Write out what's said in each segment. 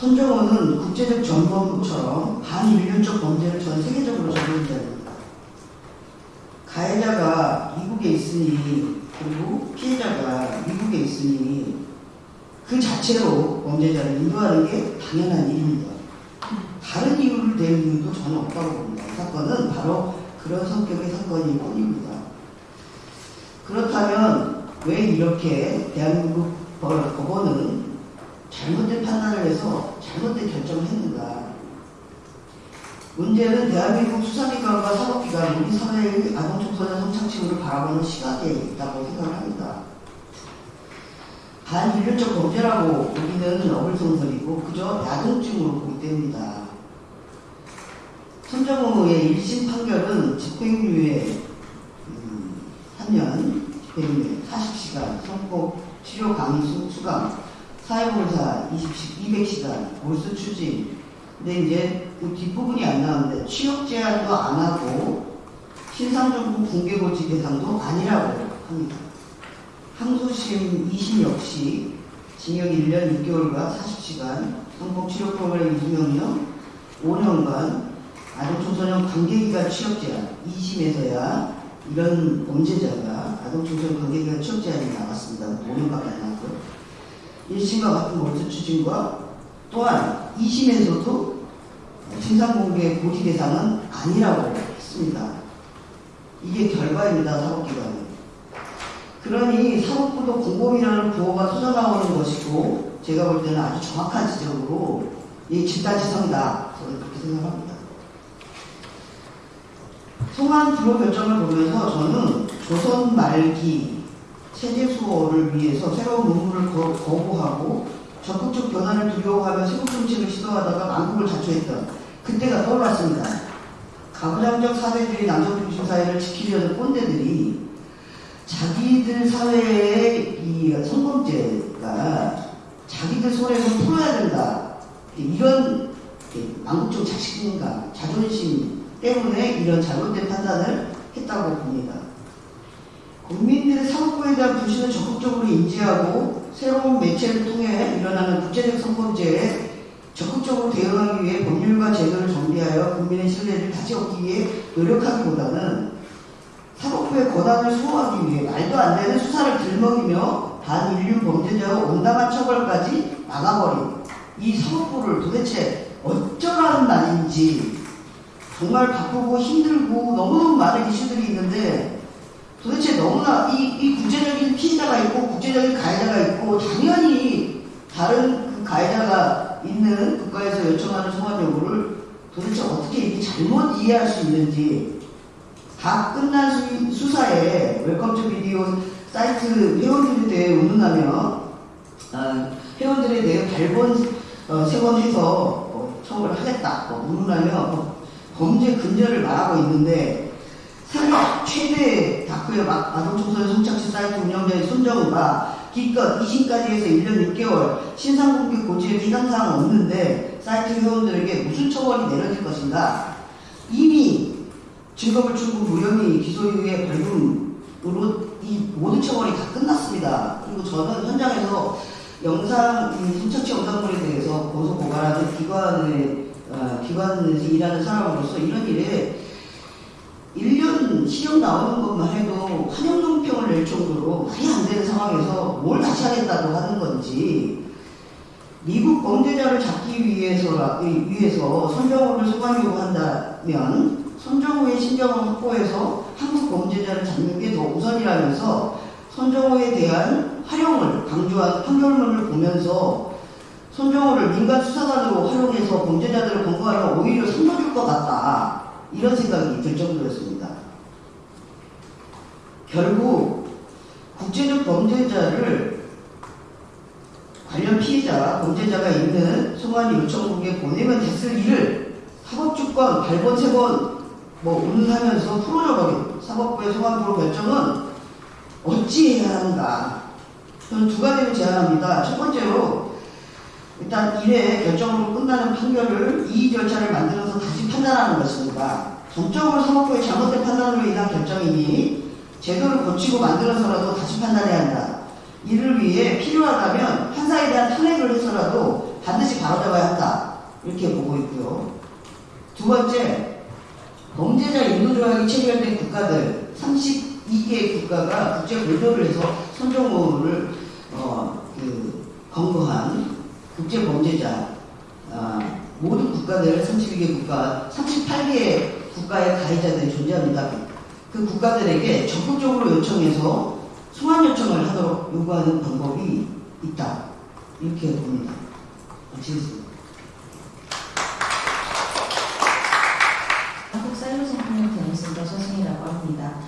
손정호는 국제적 전범처럼 반인륜적 범죄를 전 세계적으로 적용합니다. 가해자가 미국에 있으니 그리고 피해자가 미국에 있으니 그 자체로 범죄자를 인도하는 게 당연한 일입니다. 다른 이유를 댈 이유도 전혀 없다고 봅니다. 이 사건은 바로 그런 성격의 사건일 뿐입니다. 그렇다면 왜 이렇게 대한민국 법원은 잘못된 판단을 해서 잘못된 결정을 했는가? 문제는 대한민국 수사기관과 사법기관, 우리 사회의 아동청소년 성착취물을 바라보는 시각에 있다고 생각을 합니다. 반인륜적 범죄라고 보기는 어불성설이고 그저 야동증으로 보기 때문이다. 손정호의 1심 판결은 집행유예 음, 3년, 집행유예 40시간, 성폭 치료 강의 수, 수강, 사회봉사 20, 200시간, 몰수 추진. 근데 이제 그 뒷부분이 안 나오는데 취업 제한도 안 하고 신상정보 공개고지 대상도 아니라고 합니다. 항소심 2심 역시 징역 1년 6개월과 40시간, 성폭치료 프로그램 2명령 5년간 아동청소년 관계기간 취업 제한 2심에서야 이런 범죄자가 아동청소년 관계기간 취업 제한이 나왔습니다. 5년밖에 안 나왔고요. 1심과 같은 몰수 추진과 또한 2심에서도 신상공개 고지 대상은 아니라고 했습니다. 이게 결과입니다. 사법기관은. 그러니 사법부도 공범이라는 구호가 쏟아 나오는 것이고 제가 볼 때는 아주 정확한 지적으로 이 집단지성이다. 저는 그렇게 생각합니다. 송환 불호 결정을 보면서 저는 조선 말기 체제 수호를 위해서 새로운 문물을 거, 거부하고 적극적 변화를 두려워하며 세국 정책을 시도하다가 망국을 자초했던 그때가 떠올랐습니다. 가부장적 사회주의 남성 중심 사회를 지키려는 꼰대들이 자기들 사회의 이 성범죄가 자기들 손에서 풀어야 된다. 이런 망국적 자식인가 자존심 때문에 이런 잘못된 판단을 했다고 봅니다. 국민들의 사법부에 대한 불신을 적극적으로 인지하고 새로운 매체를 통해 일어나는 국제적 성범죄에 적극적으로 대응하기 위해 법률과 제도를 정비하여 국민의 신뢰를 다시 얻기 위해 노력하기보다는 사법부의 권한을 수호하기 위해 말도 안 되는 수사를 들먹이며 반인륜 범죄자와 온당한 처벌까지 막아버린 이 사법부를 도대체 어쩌라는 말인지 정말 바쁘고 힘들고 너무너무 많은 이슈들이 있는데 도대체 너무나 이, 이 국제적인 피해자가 있고 국제적인 가해자가 있고 당연히 다른 그 가해자가 있는 국가에서 요청하는 송환 요구를 도대체 어떻게 이렇게 잘못 이해할 수 있는지 다 끝난 수, 사에 Welcome to Video 사이트 회원들에 대해 운운하며 어, 회원들에 대해 발본 어, 세번해서 어, 처벌을 하겠다. 뭐 운운하며 뭐 범죄 근절을 말하고 있는데 세계 최대 다크웹 아동청소년 성착취 사이트 운영자인 손정우가 기껏 2심까지 해서 1년 6개월 신상공개 고지에 비난사항 없는데 사이트 회원들에게 무슨 처벌이 내려질 것인가 이미 증거물 충분 무혐의 기소유예 벌금으로 이 모든 처벌이 다 끝났습니다. 그리고 저는 현장에서 영상, 성착취 영상물에 대해서 고소 고발하는 기관의 어, 기관에서 일하는 사람으로서 이런 일에 1년 시험 나오는 것만 해도 환영동평을 낼 정도로 말이 안 되는 상황에서 뭘 다시 하겠다고 하는 건지 미국 범죄자를 잡기 위해서, 위해서 손정호를 소관 요구한다면 손정호의 신경을 확보해서 한국 범죄자를 잡는 게 더 우선이라면서 손정호에 대한 활용을 강조한 판결문을 보면서 손정호를 민간 수사관으로 활용해서 범죄자들을 검거하면 오히려 선물일 것 같다. 이런 생각이 들 정도였습니다. 결국 국제적 범죄자를 관련 피해자, 범죄자가 있는 송환 요청국에 보내면 됐을 일을 사법주권 발본 세번 뭐 운운하면서 풀어져버린 사법부의 송환부로 결정은 어찌해야 하는가 저는 두 가지를 제안합니다. 첫 번째로 일단 1회 결정으로 끝나는 판결을 이의 절차를 만들어서 다시 판단하는 것입니다. 전적으로 사법부의 잘못된 판단으로 인한 결정이니 제도를 고치고 만들어서라도 다시 판단해야 한다. 이를 위해 필요하다면 판사에 대한 탄핵을 해서라도 반드시 바로잡아야 한다. 이렇게 보고 있고요. 두 번째, 범죄자 인도조약이 체결된 국가들 32개 국가가 국제 공조를 해서 손정호를 어, 그 검거한 국제 범죄자 아, 모든 국가들 32개 국가 38개 국가의 가해자들이 존재합니다. 그 국가들에게 적극적으로 요청해서 소환 요청을 하도록 요구하는 방법이 있다. 이렇게 봅니다. 마치겠습니다. 한국 사이버생명력 대행센터 서승이라고 합니다.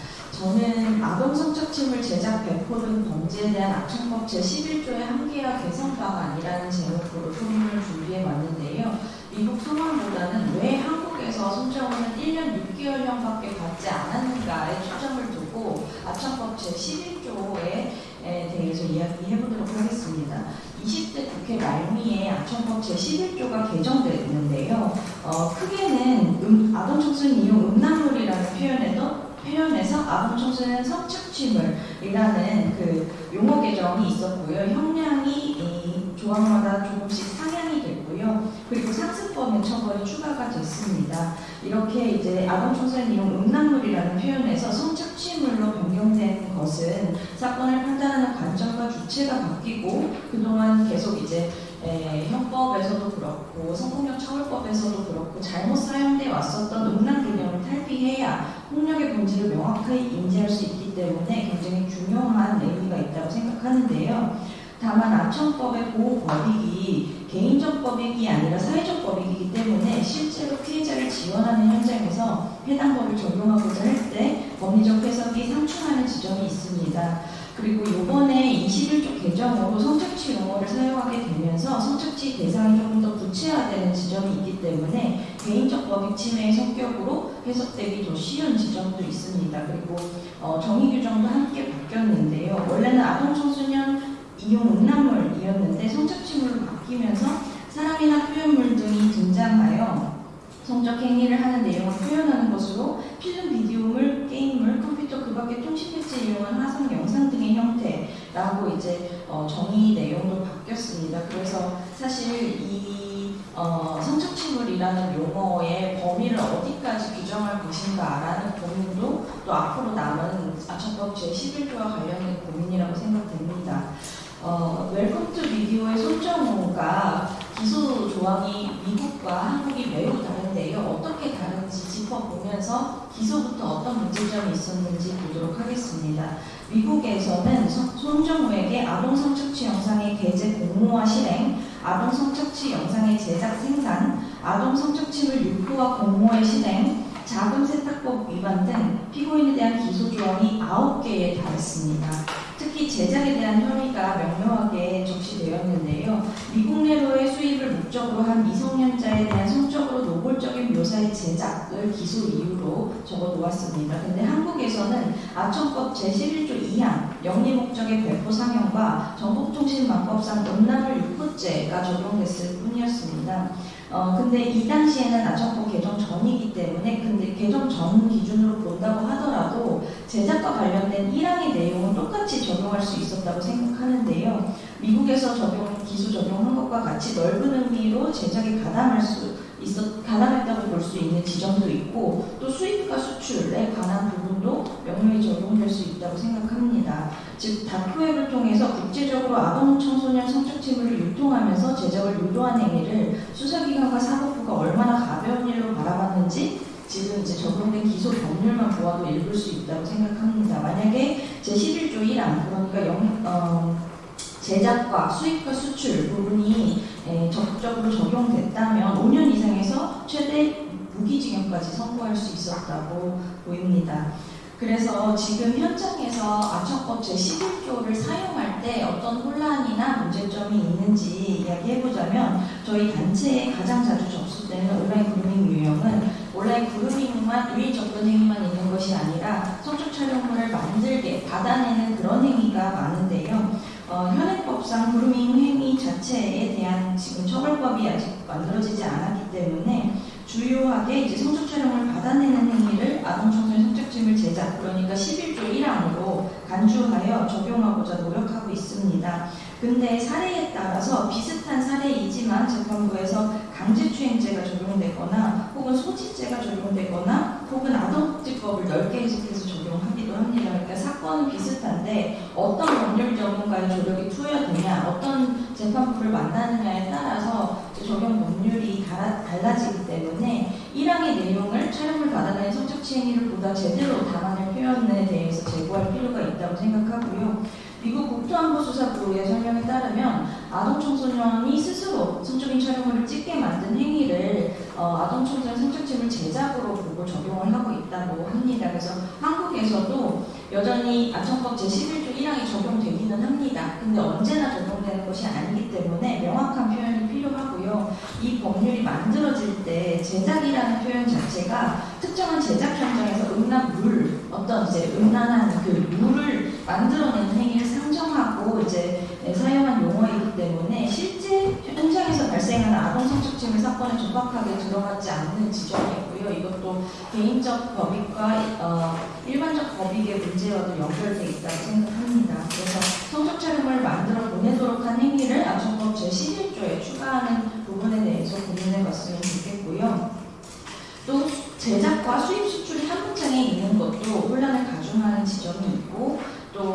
저는 아동 성착취물 제작 배포 등 범죄에 대한 악천법 제11조의 한계와 개선 방안이라는 제목으로 토론을 준비해 왔는데요. 미국 소망보다는 왜 한국에서 손정호는 1년 6개월형밖에 받지 않았는가에 초점을 두고 아천법 제11조에 대해서 이야기해 보도록 하겠습니다. 20대 국회 말미에 아천법 제11조가 개정됐는데요. 어, 크게는 음, 아동 청소년 이용 음란물이라는 표현에도 표현에서 아동 청소년 성착취물 이라는 그 용어 개정이 있었고요. 형량이 이 조항마다 조금씩 상향이 됐고요. 그리고 상습범의 처벌이 추가가 됐습니다. 이렇게 이제 아동 청소년 이용 음란물이라는 표현에서 성착취물로 변경된 것은 사건을 판단하는 관점과 주체가 바뀌고 그동안 계속 이제 에, 형법에서도 그렇고 성폭력 처벌법에서도 그렇고 잘못 사용돼 왔었던 음란 개념을 탈피해야 폭력의 본질을 명확하게 인지할 수 있기 때문에 굉장히 중요한 의미가 있다고 생각하는데요. 다만 아청법의 보호 법익이 개인적 법익이 아니라 사회적 법익이기 때문에 실제로 피해자를 지원하는 현장에서 해당 법을 적용하고자 할 때 법리적 해석이 상충하는 지점이 있습니다. 그리고 이번에 21조 개정으로 성착취 용어를 사용하게 되면서 성착취 대상이 조금 더 구체화되는 지점이 있기 때문에 개인적 법익 침해의 성격으로 해석되기 더 쉬운 지점도 있습니다. 그리고 어, 정의 규정도 함께 바뀌었는데요. 원래는 아동 청소년 이용 음란물이었는데 성착취물로 바뀌면서 사람이나 표현물 등이 등장하여 성적 행위를 하는 내용을 표현하는 것으로 필름, 비디오물, 게임물, 컴퓨터 그 밖에 통신 매체 이용한 화성 영상 등의 형태라고 이제 어, 정의 내용도 바뀌었습니다. 그래서 사실 이 어, 성착취물이라는 용어의 범위를 어디까지 규정할 것인가라는 고민도 또 앞으로 남은 아청법 제11조와 관련된 고민이라고 생각됩니다. 어, Welcome to Video의 손정우가 기소 조항이 미국과 한국이 매우 다른데요. 어떻게 다른지 짚어보면서 기소부터 어떤 문제점이 있었는지 보도록 하겠습니다. 미국에서는 손정우에게 아동 성착취 영상의 게재 공모와 실행, 아동 성착취 영상의 제작 생산, 아동 성착취물 유포와 공모의 실행, 자금 세탁법 위반 등 피고인에 대한 기소 조항이 9개에 달했습니다. 특히 제작에 대한 혐의가 명명하게 적시되었는데요. 미국 내로의 수입을 목적으로 한 미성년자에 대한 성적으로 노골적인 묘사의 제작을 기소 이유로 적어 놓았습니다. 근데 한국에서는 아청법 제11조 2항 영리 목적의 배포 상영과 정보통신망법상 음란물 유포죄가 적용됐을 뿐이었습니다. 어, 근데 이 당시에는 아청법 개정 전이기 때문에 근데 개정 전 기준으로 본다고 하더라도 제작과 관련된 1항의 내용은 똑같이 적용할 수 있었다고 생각하는데요. 미국에서 적용, 기소 적용한 것과 같이 넓은 의미로 제작에 가담할 수 있었, 가담했다고 볼 수 있는 지점도 있고 또 수입과 수출에 관한 부분도 명료히 적용될 수 있다고 생각합니다. 즉 다크웹을 통해서 국제적으로 아동 청소년 성착취물을 유통하면서 제작을 유도한 행위를 수사기관과 사법부가 얼마나 가벼운 일로 바라봤는지 지금 이제 적용된 기소 법률만 보아도 읽을 수 있다고 생각합니다. 만약에 제11조 1항 그러니까 영, 어, 제작과 수입과 수출 부분이 에, 적극적으로 적용됐다면 5년 이상에서 최대 무기징역까지 선고할 수 있었다고 보입니다. 그래서 지금 현장에서 아청법 제11조를 사용할 때 어떤 혼란이나 문제점이 있는지 이야기해보자면 저희 단체에 가장 자주 접수되는 온라인 그루밍 유형은 온라인 그루밍만 유의 접근 행위만 있는 것이 아니라 성적 촬영물을 만들게 받아내는 그런 행위가 많은데요. 어, 현행법상 그루밍 행위 자체에 대한 지금 처벌법이 아직 만들어지지 않았기 때문에 주요하게 이제 성적 촬영을 받아내는 행위를 아동 청소년 성적증을 제작 그러니까 11조 1항으로 간주하여 적용하고자 노력하고 있습니다. 근데 사례에 따라서 비슷한 사례이지만 재판부에서 강제추행 적용되거나 혹은 소지죄가 적용되거나 혹은 아동복지법을 넓게 해석해서 적용 합니다. 그러니까 사건은 비슷한데 어떤 법률 전문가의 조력이 투여되냐, 어떤 재판부를 만나느냐에 따라서 적용 법률이 달라, 달라지기 때문에 1항의 내용을 촬영을 받아다닌 성적 치 행위를 보다 제대로 담아낼 표현에 대해서 제고할 필요가 있다고 생각하고요. 미국 국토안보수사부의 설명에 따르면 아동 청소년이 스스로 성적인 촬영물을 찍게 만든 행위를 어, 아동 청소년 성적침을 제작으로 보고 적용을 하고 있다고 합니다. 그래서 한국에서도 여전히 아청법 제11조 1항이 적용되기는 합니다. 근데 언제나 적용되는 것이 아니기 때문에 명확한 표현이 필요하고요. 이 법률이 만들어질 때 제작이라는 표현 자체가 특정한 제작 현장에서 음란 물, 어떤 이제 음란한 그 물을 만들어내는 행위를 상정하고 이제 네, 사용한 용어이기 때문에 실제 현장에서 발생하는 아동 성착취물 사건에 적합하게 들어가지 않는 지점이고요. 이것도 개인적 법익과 어, 일반적 법익의 문제와도 연결되어 있다고 생각합니다. 그래서 성적 촬영을 만들어 보내도록 한 행위를 아동법 제11조에 추가하는 부분에 대해서 고민해 봤으면 좋겠고요. 또 제작과 수입 수출이 한 문장에 있는 것도 혼란을 가중하는 지점이 있고 또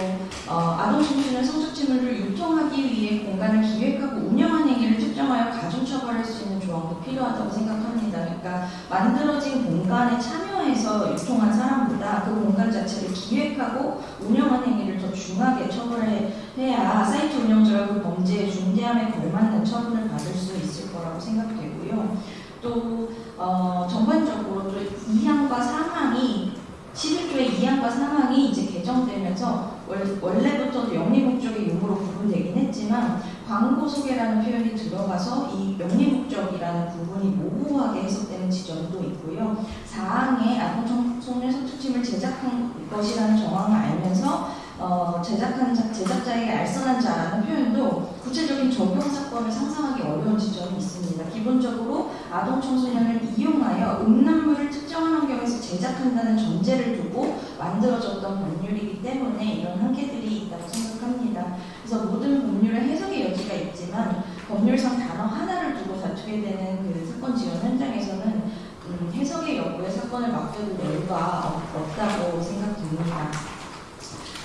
어, 아동 청소년 성적침을 유통하기 위해 공간을 기획하고 운영한 행위를 특정하여 가중 처벌할 수 있는 조항도 필요하다고 생각합니다. 그러니까 만들어진 공간에 참여해서 유통한 사람보다 그 공간 자체를 기획하고 운영한 행위를 더 중하게 처벌해야 사이트 운영자가 그 범죄의 중대함에 걸맞는 처분을 받을 수 있을 거라고 생각되고요. 또 어, 전반적으로 또 2항과 3항이 11조의 2항과 3항이 이제 개정되면서 월, 원래부터도 영리 목적의 유무로 구분되긴 했지만 광고 소개라는 표현이 들어가서 이 영리 목적이라는 부분이 모호하게 해석되는 지점도 있고요. 4항에 아동 청소년 성추침을 제작한 것이라는 정황을 알면서 어, 제작한 자, 제작자에게 알선한 자라는 표현도 구체적인 적용 사건을 상상하기 어려운 지점이 있습니다. 기본적으로 아동 청소년을 이용하여 음란물을 특정한 환경에서 제작한다는 전제를 두고 만들어졌던 법률이기 때문에 이런 한계들이 있다고 생각합니다. 그래서 모든 법률의 해석의 여지가 있지만 법률상 단어 하나를 두고 다투게 되는 그 사건 지원 현장에서는 음, 해석의 여부에 사건을 맡겨둘 여유가 없- 없다고 생각됩니다.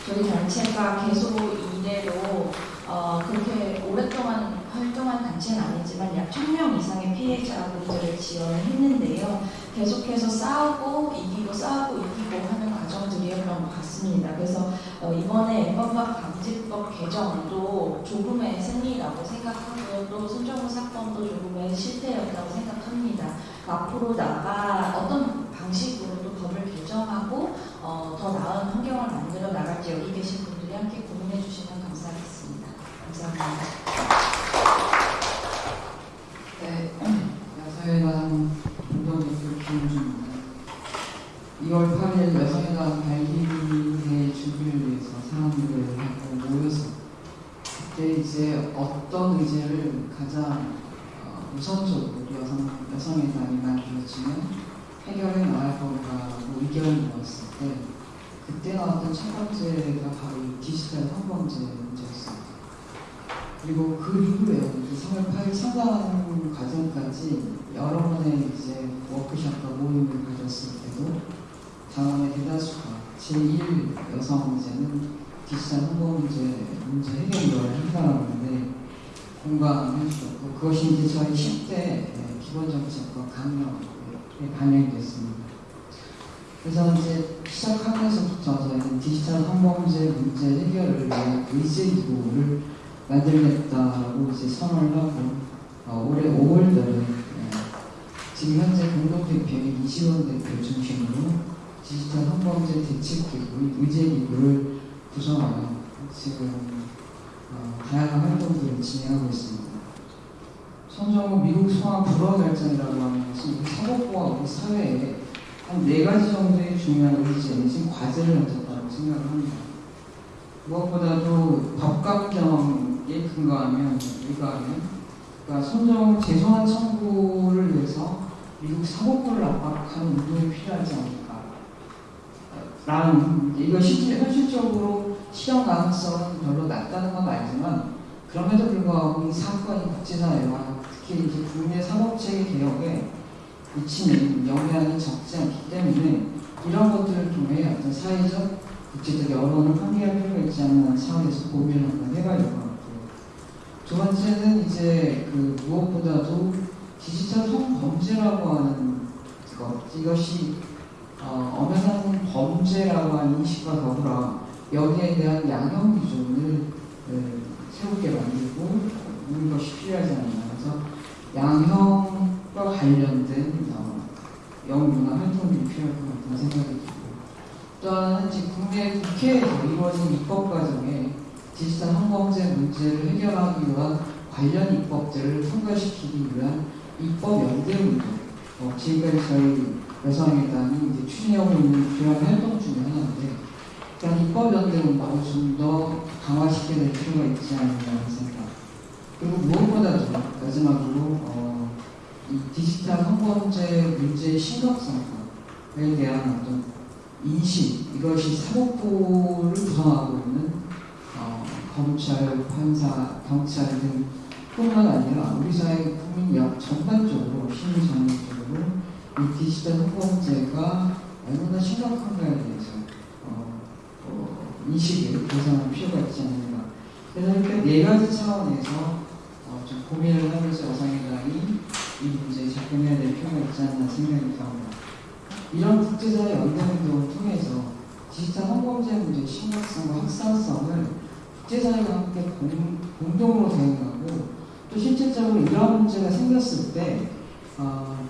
저희 단체가 계속 이대로 어, 그렇게 오랫동안 활동한 단체는 아니지만 약 1000명 이상의 피해자분들을 지원을 했는데요. 계속해서 싸우고 이기고 싸우고 이기고 하는 과정들이었던 것 같습니다. 그래서 어, 이번에 엠번박 방지법 개정도 조금의 승리라고 생각하고요. 또 손정우 사건도 조금의 실패였다고 생각합니다. 앞으로 나가 어떤 방식으로 또 법을 개정하고 어, 더 나은 환경을 만들어 나갈지 여기 계신 분들이 함께 고민해 주시면 감사하겠습니다. 감사합니다. 네, 여성의당 운동대표 김우주입니다. 2월 8일 여성의당 발기회 준비를 위해서 사람들을 하고 모여서 그때 이제 어떤 의제를 가장 어, 우선적으로 여성, 여성의당이 만들어지면 해결해 나갈 건가라고 의견을 모았을 때 첫 번째가 바로 이 디지털 성범죄 문제였습니다. 그리고 그 이후에 그 3월 8일 창단 과정까지 여러 번의 이제 워크숍과 모임을 가졌을 때도 당원의 대다수가 제1 여성 문제는 디지털 홍보 문제, 문제 해결을 한다는데 공감해 주셨고 그것이 이제 저희 10대 기본 정책과 강령에 반영이 됐습니다. 그래서 이제 시작하면서부터 저희는 디지털 성범죄 문제 해결을 위한 의제기구를 만들겠다고 이제 선언을 하고 어, 올해 5월달에 지금 현재 공동대표인 이시원 대표 중심으로 디지털 성범죄 대책기구 의제기구를 구성하여 지금 어, 다양한 활동들을 진행하고 있습니다. 손정우 미국 소환 불허 결정이라고 하는 것이 우리 사법부와 우리 사회에 한 네 가지 정도의 중요한 의제 내지 과제를 던졌다고 생각을 합니다. 무엇보다도 법감정에 근거하면 의거하면 그러니까 손정 재소환 청구를 위해서 미국 사법부를 압박하는 운동이 필요하지 않을까 라는 이거 실제 현실적으로 실현 가능성은 별로 낮다는 건 알지만 그럼에도 불구하고 이 사건이 국제사회와 특히 이제 국내 사법체계 개혁에 미치는 영향이 적지 않기 때문에 이런 것들을 통해 어떤 사회적, 국제적 여론을 환기할 필요가 있지 않나 차원에서 고민을 한번 해봐야 될 것 같고요. 두 번째는 이제 그 무엇보다도 디지털 성범죄라고 하는 것 이것이 어, 엄연한 범죄라고 하는 인식과 더불어 여기에 대한 양형 기준을 네, 새롭게 만들고 있는 것이 필요하지 않나 그래서 양형 과 관련된 어, 연구나 활동이 필요할 것 같다는 생각이 들고 또 하나는 지금 국내 국회에서 이루어진 입법 과정에 디지털 성범죄 문제를 해결하기 위한 관련 입법들을 통과시키기 위한 입법 연대 운동 어, 지금까지 저희 여성회담이 이제 추진하고 있는 주요한 활동 중에 하나인데 그런 입법 연대 운동을 좀 더 강화시켜야 될 필요가 있지 않나라는 생각. 그리고 무엇보다도 마지막으로 어, 이 디지털 성범죄 문제의 심각성에 대한 어떤 인식 이것이 사법부를 구성하고 있는 어, 검찰, 판사, 경찰 등 뿐만 아니라 우리 사회 국민 역 전반적으로 시민 전반적으로 이 디지털 성범죄가 얼마나 심각한가에 대해서 어, 어, 인식을 개선할 필요가 있지 않는가. 그래서 이렇게 네 가지 차원에서 어, 좀 고민을 하면서 여성회당이 이 문제에 접근해야 될 필요가 있지 않나 생각이 듭니다. 이런 국제사회 연대운동을 통해서 디지털 성범죄 문제의 심각성과 확산성을 국제사회가 함께 공, 공동으로 대응하고 또 실질적으로 이러한 문제가 생겼을 때 어,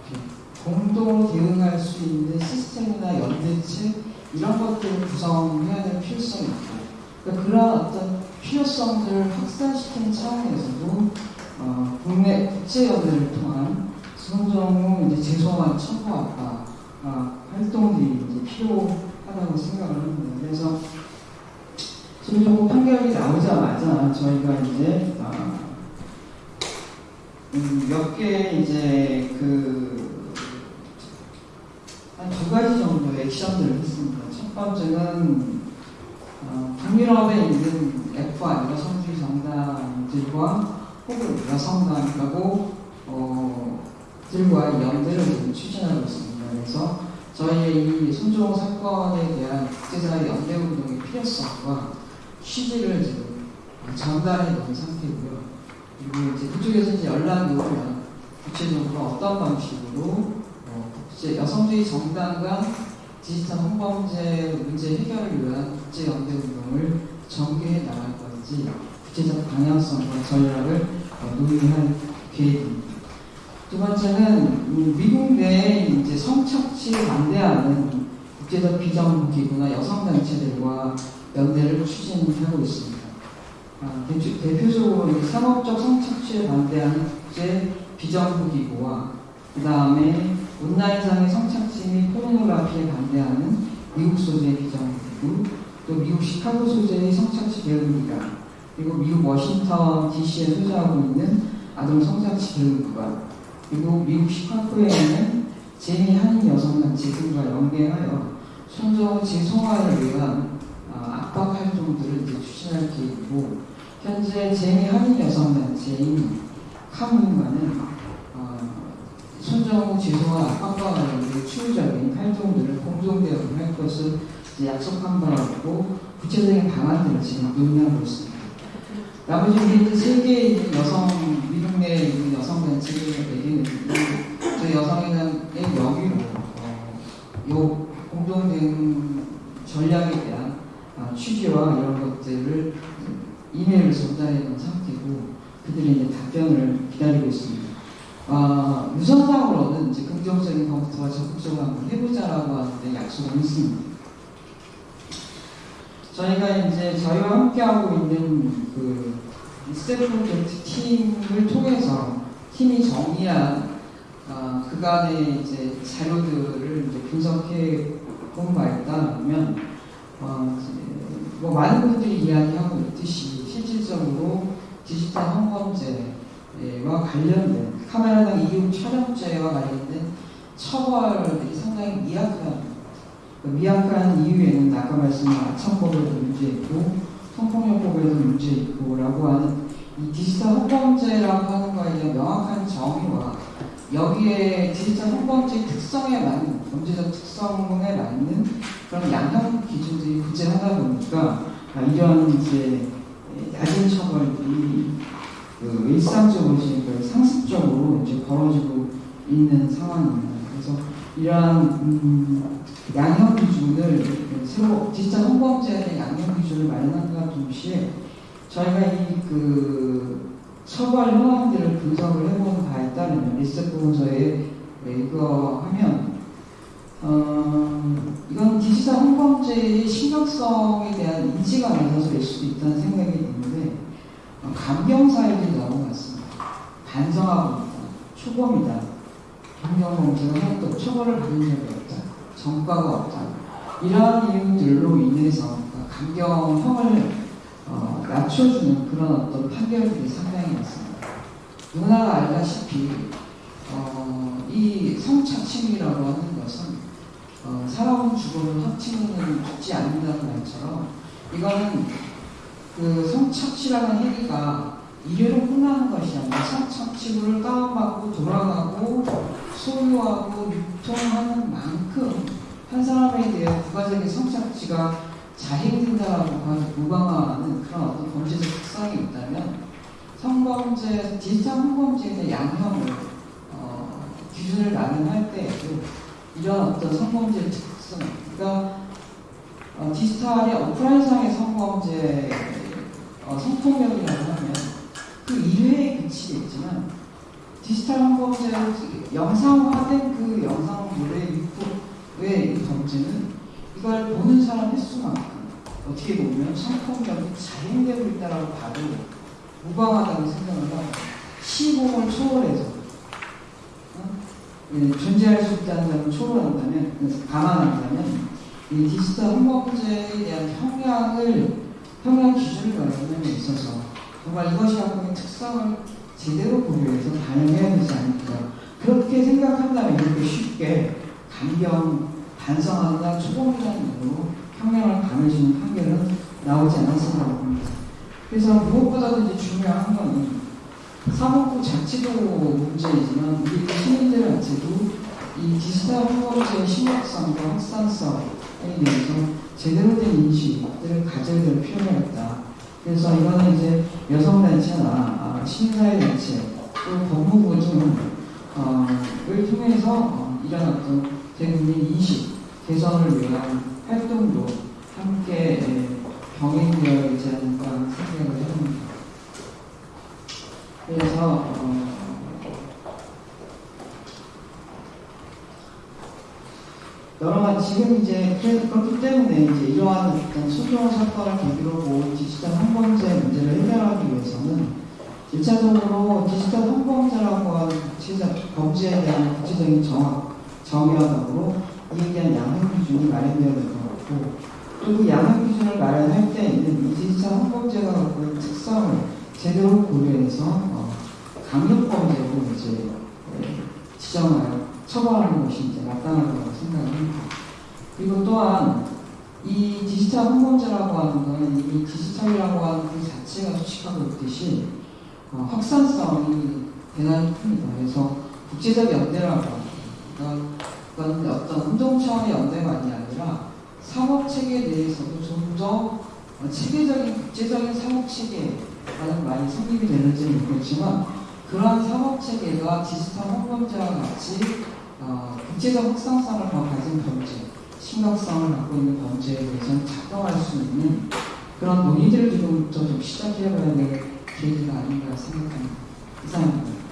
공동으로 대응할 수 있는 시스템이나 연대체 이런 것들을 구성해야 될 필요성이 있고 그러니까 그런 어떤 필요성들을 확산시키는 차원에서도 어, 국내 국제연대를 통한 손정우 이제 재소만 첨부학과 아, 활동들이 이제 필요하다고 생각을 합니다. 그래서 손정우 판결이 나오자마자 저희가 이제 아, 음, 몇개 이제 그 한 두 가지 정도의 액션들을 했습니다. 첫 번째는 어, 북유럽에 있는 F1 여성주의 정당들과 혹은 여성당하고 어, 들과 연대를 지금 추진하고 있습니다. 그래서 저희의 이 손종 사건에 대한 국제사회 연대 운동의 필요성과 취지를 지금 전달해 놓은 상태고요. 그리고 이제 그쪽에서 이제 연락이 오면 구체적으로 어떤 방식으로 어, 국제 여성주의 정당과 디지털 성범죄 문제 해결을 위한 국제 연대 운동을 전개해 나갈 건지 구체적 방향성과 전략을 어, 논의할 계획입니다. 두 번째는 음, 미국 내에 이제 성착취에 반대하는 국제적 비정부 기구나 여성 단체들과 연대를 추진하고 있습니다. 아, 대표- 대표적으로 이 상업적 성착취에 반대하는 국제 비정부 기구와 그 다음에 온라인상의 성착취 및 포르노그라피에 반대하는 미국 소재의 비정부 기구, 또 미국 시카고 소재의 성착취 대응기관, 그리고 미국 워싱턴 DC에 소재하고 있는 아동 성착취 대응기관, 그리고 미국 시카고에 있는 제미 한인 여성단체 등과 연계하여 손정우 재송화를 위한 아, 압박 활동들을 이제 추진할 계획이고 현재 제미 한인 여성단체인 카문과는 어, 손정우 재송화 압박과 관련된 추후적인 활동들을 공동 대응할 것을 약속한 바라고 구체적인 방안들을 지금 논의하고 있습니다. 나머지 우리 세계에 있는 여성 미국 내에 있는 여성 단체들에게는 저희 여성회담의 명의로 어, 요 공동 대응 전략에 대한 아, 취지와 이런 것들을 이메일을 전달해 놓은 상태고 그들이 이제 답변을 기다리고 있습니다. 아, 유선상으로는 이제 긍정적인 검토와 적극적으로 한번 해보자라고 하는데 약속을 했습니다. 저희가 이제 저희와 함께하고 있는 그 스텝 프로젝트 팀을 통해서 팀이 정리한 아, 그간의 이제 자료들을 이제 분석해 본 바에 따르면 어, 뭐 많은 분들이 이야기하고 있듯이 실질적으로 디지털 성범죄와 관련된 카메라 등 이용 촬영죄와 관련된 처벌이 상당히 미약한 그 미약한 이유에는 아까 말씀한 아청법에도 문제 있고 성폭력법에도 문제 있고 라고 하는 이 디지털 성범죄라고 하는 거에 대한 명확한 정의와 여기에 디지털 성범죄 특성에 맞는 범죄적 특성에 맞는 그런 양형 기준들이 부재하다 보니까 아, 이런 이제 낮은 처벌이 그 일상적으로 지금 상습적으로 이제 벌어지고 있는 상황입니다. 그래서 이러한 음, 양형 기준을 새로 디지털 대한 양형 기준을 마련한과 동시에 저희가 이그 처벌 현황들을 분석을 해본 바에 따르면 리스트 보고서에 이거 하면 어, 이건 디지털 성범죄의 심각성에 대한 인지가 낮아서일 수도 있다는 생각이 드는데 어, 감경 사유들이 너무 많습니다. 반성하고 있다. 초범이다. 범죄가 하나도 처벌을 받은 적이 없다. 전과가 없다. 이러한 이유들로 인해서 감경형을 어, 낮춰주는 그런 어떤 판결들이 상당히 많습니다. 누구나 알다시피 어, 이 성착취라고 하는 것은 어, 사람은 죽어도 합치는 죽지 않는다는 말처럼 이거는 그 성착취라는 행위가 이래로 끝나는 것이 아니라 성착취를 다운받고 돌아가고 소유하고 유통하는 만큼 한 사람에 대해 부가적인 성착취가 자행된다라고 하는 무방하는 그런 어떤 범죄적 특성이 있다면 성범죄, 디지털 성범죄에 대한 양형을 어, 기준을 마련할 때에도 이런 어떤 성범죄의 특성, 그러니까 어, 디지털의 오프라인상의 성범죄, 어, 성폭력이라고 하면 그 이외에 그치겠지만 디지털 성범죄로 영상화된 그 영상물의 유포의 이 범죄는 이걸 보는 사람 횟수만큼 어떻게 보면 성폭력이 자행되고 있다라고 봐도 무방하다고 하고 시공을 초월해서 어? 예, 존재할 수 있다는 점을 초월한다면 감안한다면 이 디지털 성범죄에 대한 형량을 형량 기준을 마련함에 있어서 정말 이것이 갖고 있는 특성을 제대로 고려해서 반영해야 되지 않을까 그렇게 생각한다면 이렇게 쉽게 감경 반성하거나 초범이라는 이유로 형량을 강해지는 판결은 나오지 않았으라고 봅니다. 그래서 무엇보다도 이제 중요한 건 사법부 자체도 문제이지만 우리 시민들 자체도 이 디지털 성범죄의 심각성과 확산성에 대해서 제대로 된 인식을 가져야 될 필요가 있다. 그래서 이거는 이제 여성단체나 아, 시민사회단체 또 법무부 등을 어, 통해서 어, 이런 어떤 대국민 인식 개선을 위한 활동도 함께 예, 병행되어야 되지 않을까 생각을 해봅니다. 그래서 어, 여러 가 지 지금 이제 그렇기 때문에 이제 이러한 어떤 소규모 사건을 계기로 보 디지털 성범죄 문제를 해결하기 위해서는 일차적으로 디지털 성범죄라고 하는 구체적 범죄에 대한 구체적인 정확 정의와 더불어 이에 대한 양형 기준이 마련되어야 될 것 같고 또그 양형 기준을 마련할 때에는 이 디지털 성범죄가 갖고 있는 특성을 제대로 고려해서 어, 강력범죄로 이제 예, 지정하여 처벌하는 것이 이제 마땅하다고 생각합니다. 그리고 또한 이 디지털 성범죄라고 하는 건 이미 디지털이라고 하는 그 자체가 수식하고 있듯이 어, 확산성이 대단히 큽니다. 그래서 국제적 연대라고. 그러니까 그건 어떤 운동 차원의 연대만이 아니라 사법 체계에 대해서도 좀 더 체계적인 국제적인 체계라는 말이 성립이 되는지는 모르겠지만 그러한 사법 체계가 디지털 성범죄와 같이 어, 국제적 확산성을 더 가진 범죄, 심각성을 갖고 있는 범죄에 대해서는 작동할 수 있는 그런 논의들을 지금부터 좀 시작해봐야 될 계기가 아닌가 생각합니다. 이상입니다.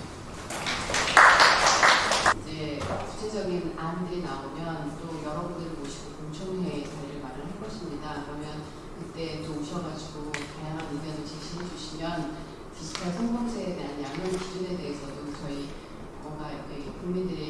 이제 구체적인 안들이 나오면 또 여러분들을 모시고 공청회 자리를 마련할 것입니다. 그러면 그때 또 오셔가지고 다양한 의견을 제시해 주시면 디지털 성범죄에 대한 양형 기준에 대해서도 저희 뭔가 국민들의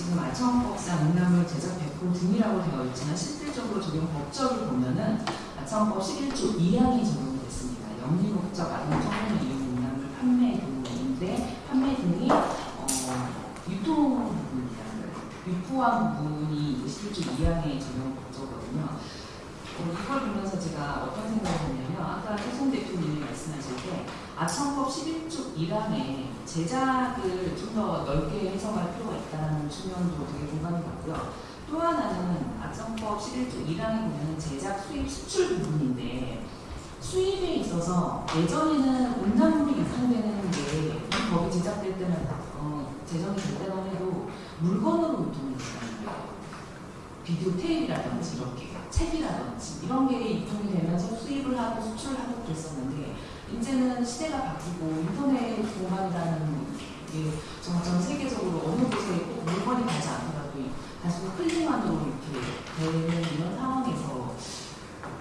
지금 아청법상 음란물 제작 배포 등이라고 되어 있지만 실질적으로 적용 법적을 보면은 아청법 11조 2항이 적용이 됐습니다. 영리 목적 아동 청소년 이용 음란물 판매 등인데 판매 등이 어, 유통 부분입니다. 유포한 부분이 11조 2항의 적용 법조거든요. 어, 이걸 보면서 제가 어떤 생각을 했냐면 아까 해송 대표님이 말씀하실 때 아청법 11조 1항에 제작을 좀 더 넓게 해석할 필요가 있다는 측면도 되게 공감이 갔고요. 또 하나는 아청법 11조 1항에 보면 제작, 수입, 수출 부분인데 수입에 있어서 예전에는 음란물이 유통되는 게 이 법이 제작될 때는 어, 제정이 될 때만 해도 물건으로 유통이 거예요. 비디오 테이프라든지 이렇게 책이라든지 이런 게 유통이 되면서 수입을 하고 수출을 하고 그랬었는데 이제는 시대가 바뀌고 인터넷 공간이라는 게 정말 전 세계적으로 어느 곳에 꼭 물건이 가지 않더라도 단순히 클릭만으로 이렇게 되는 이런 상황에서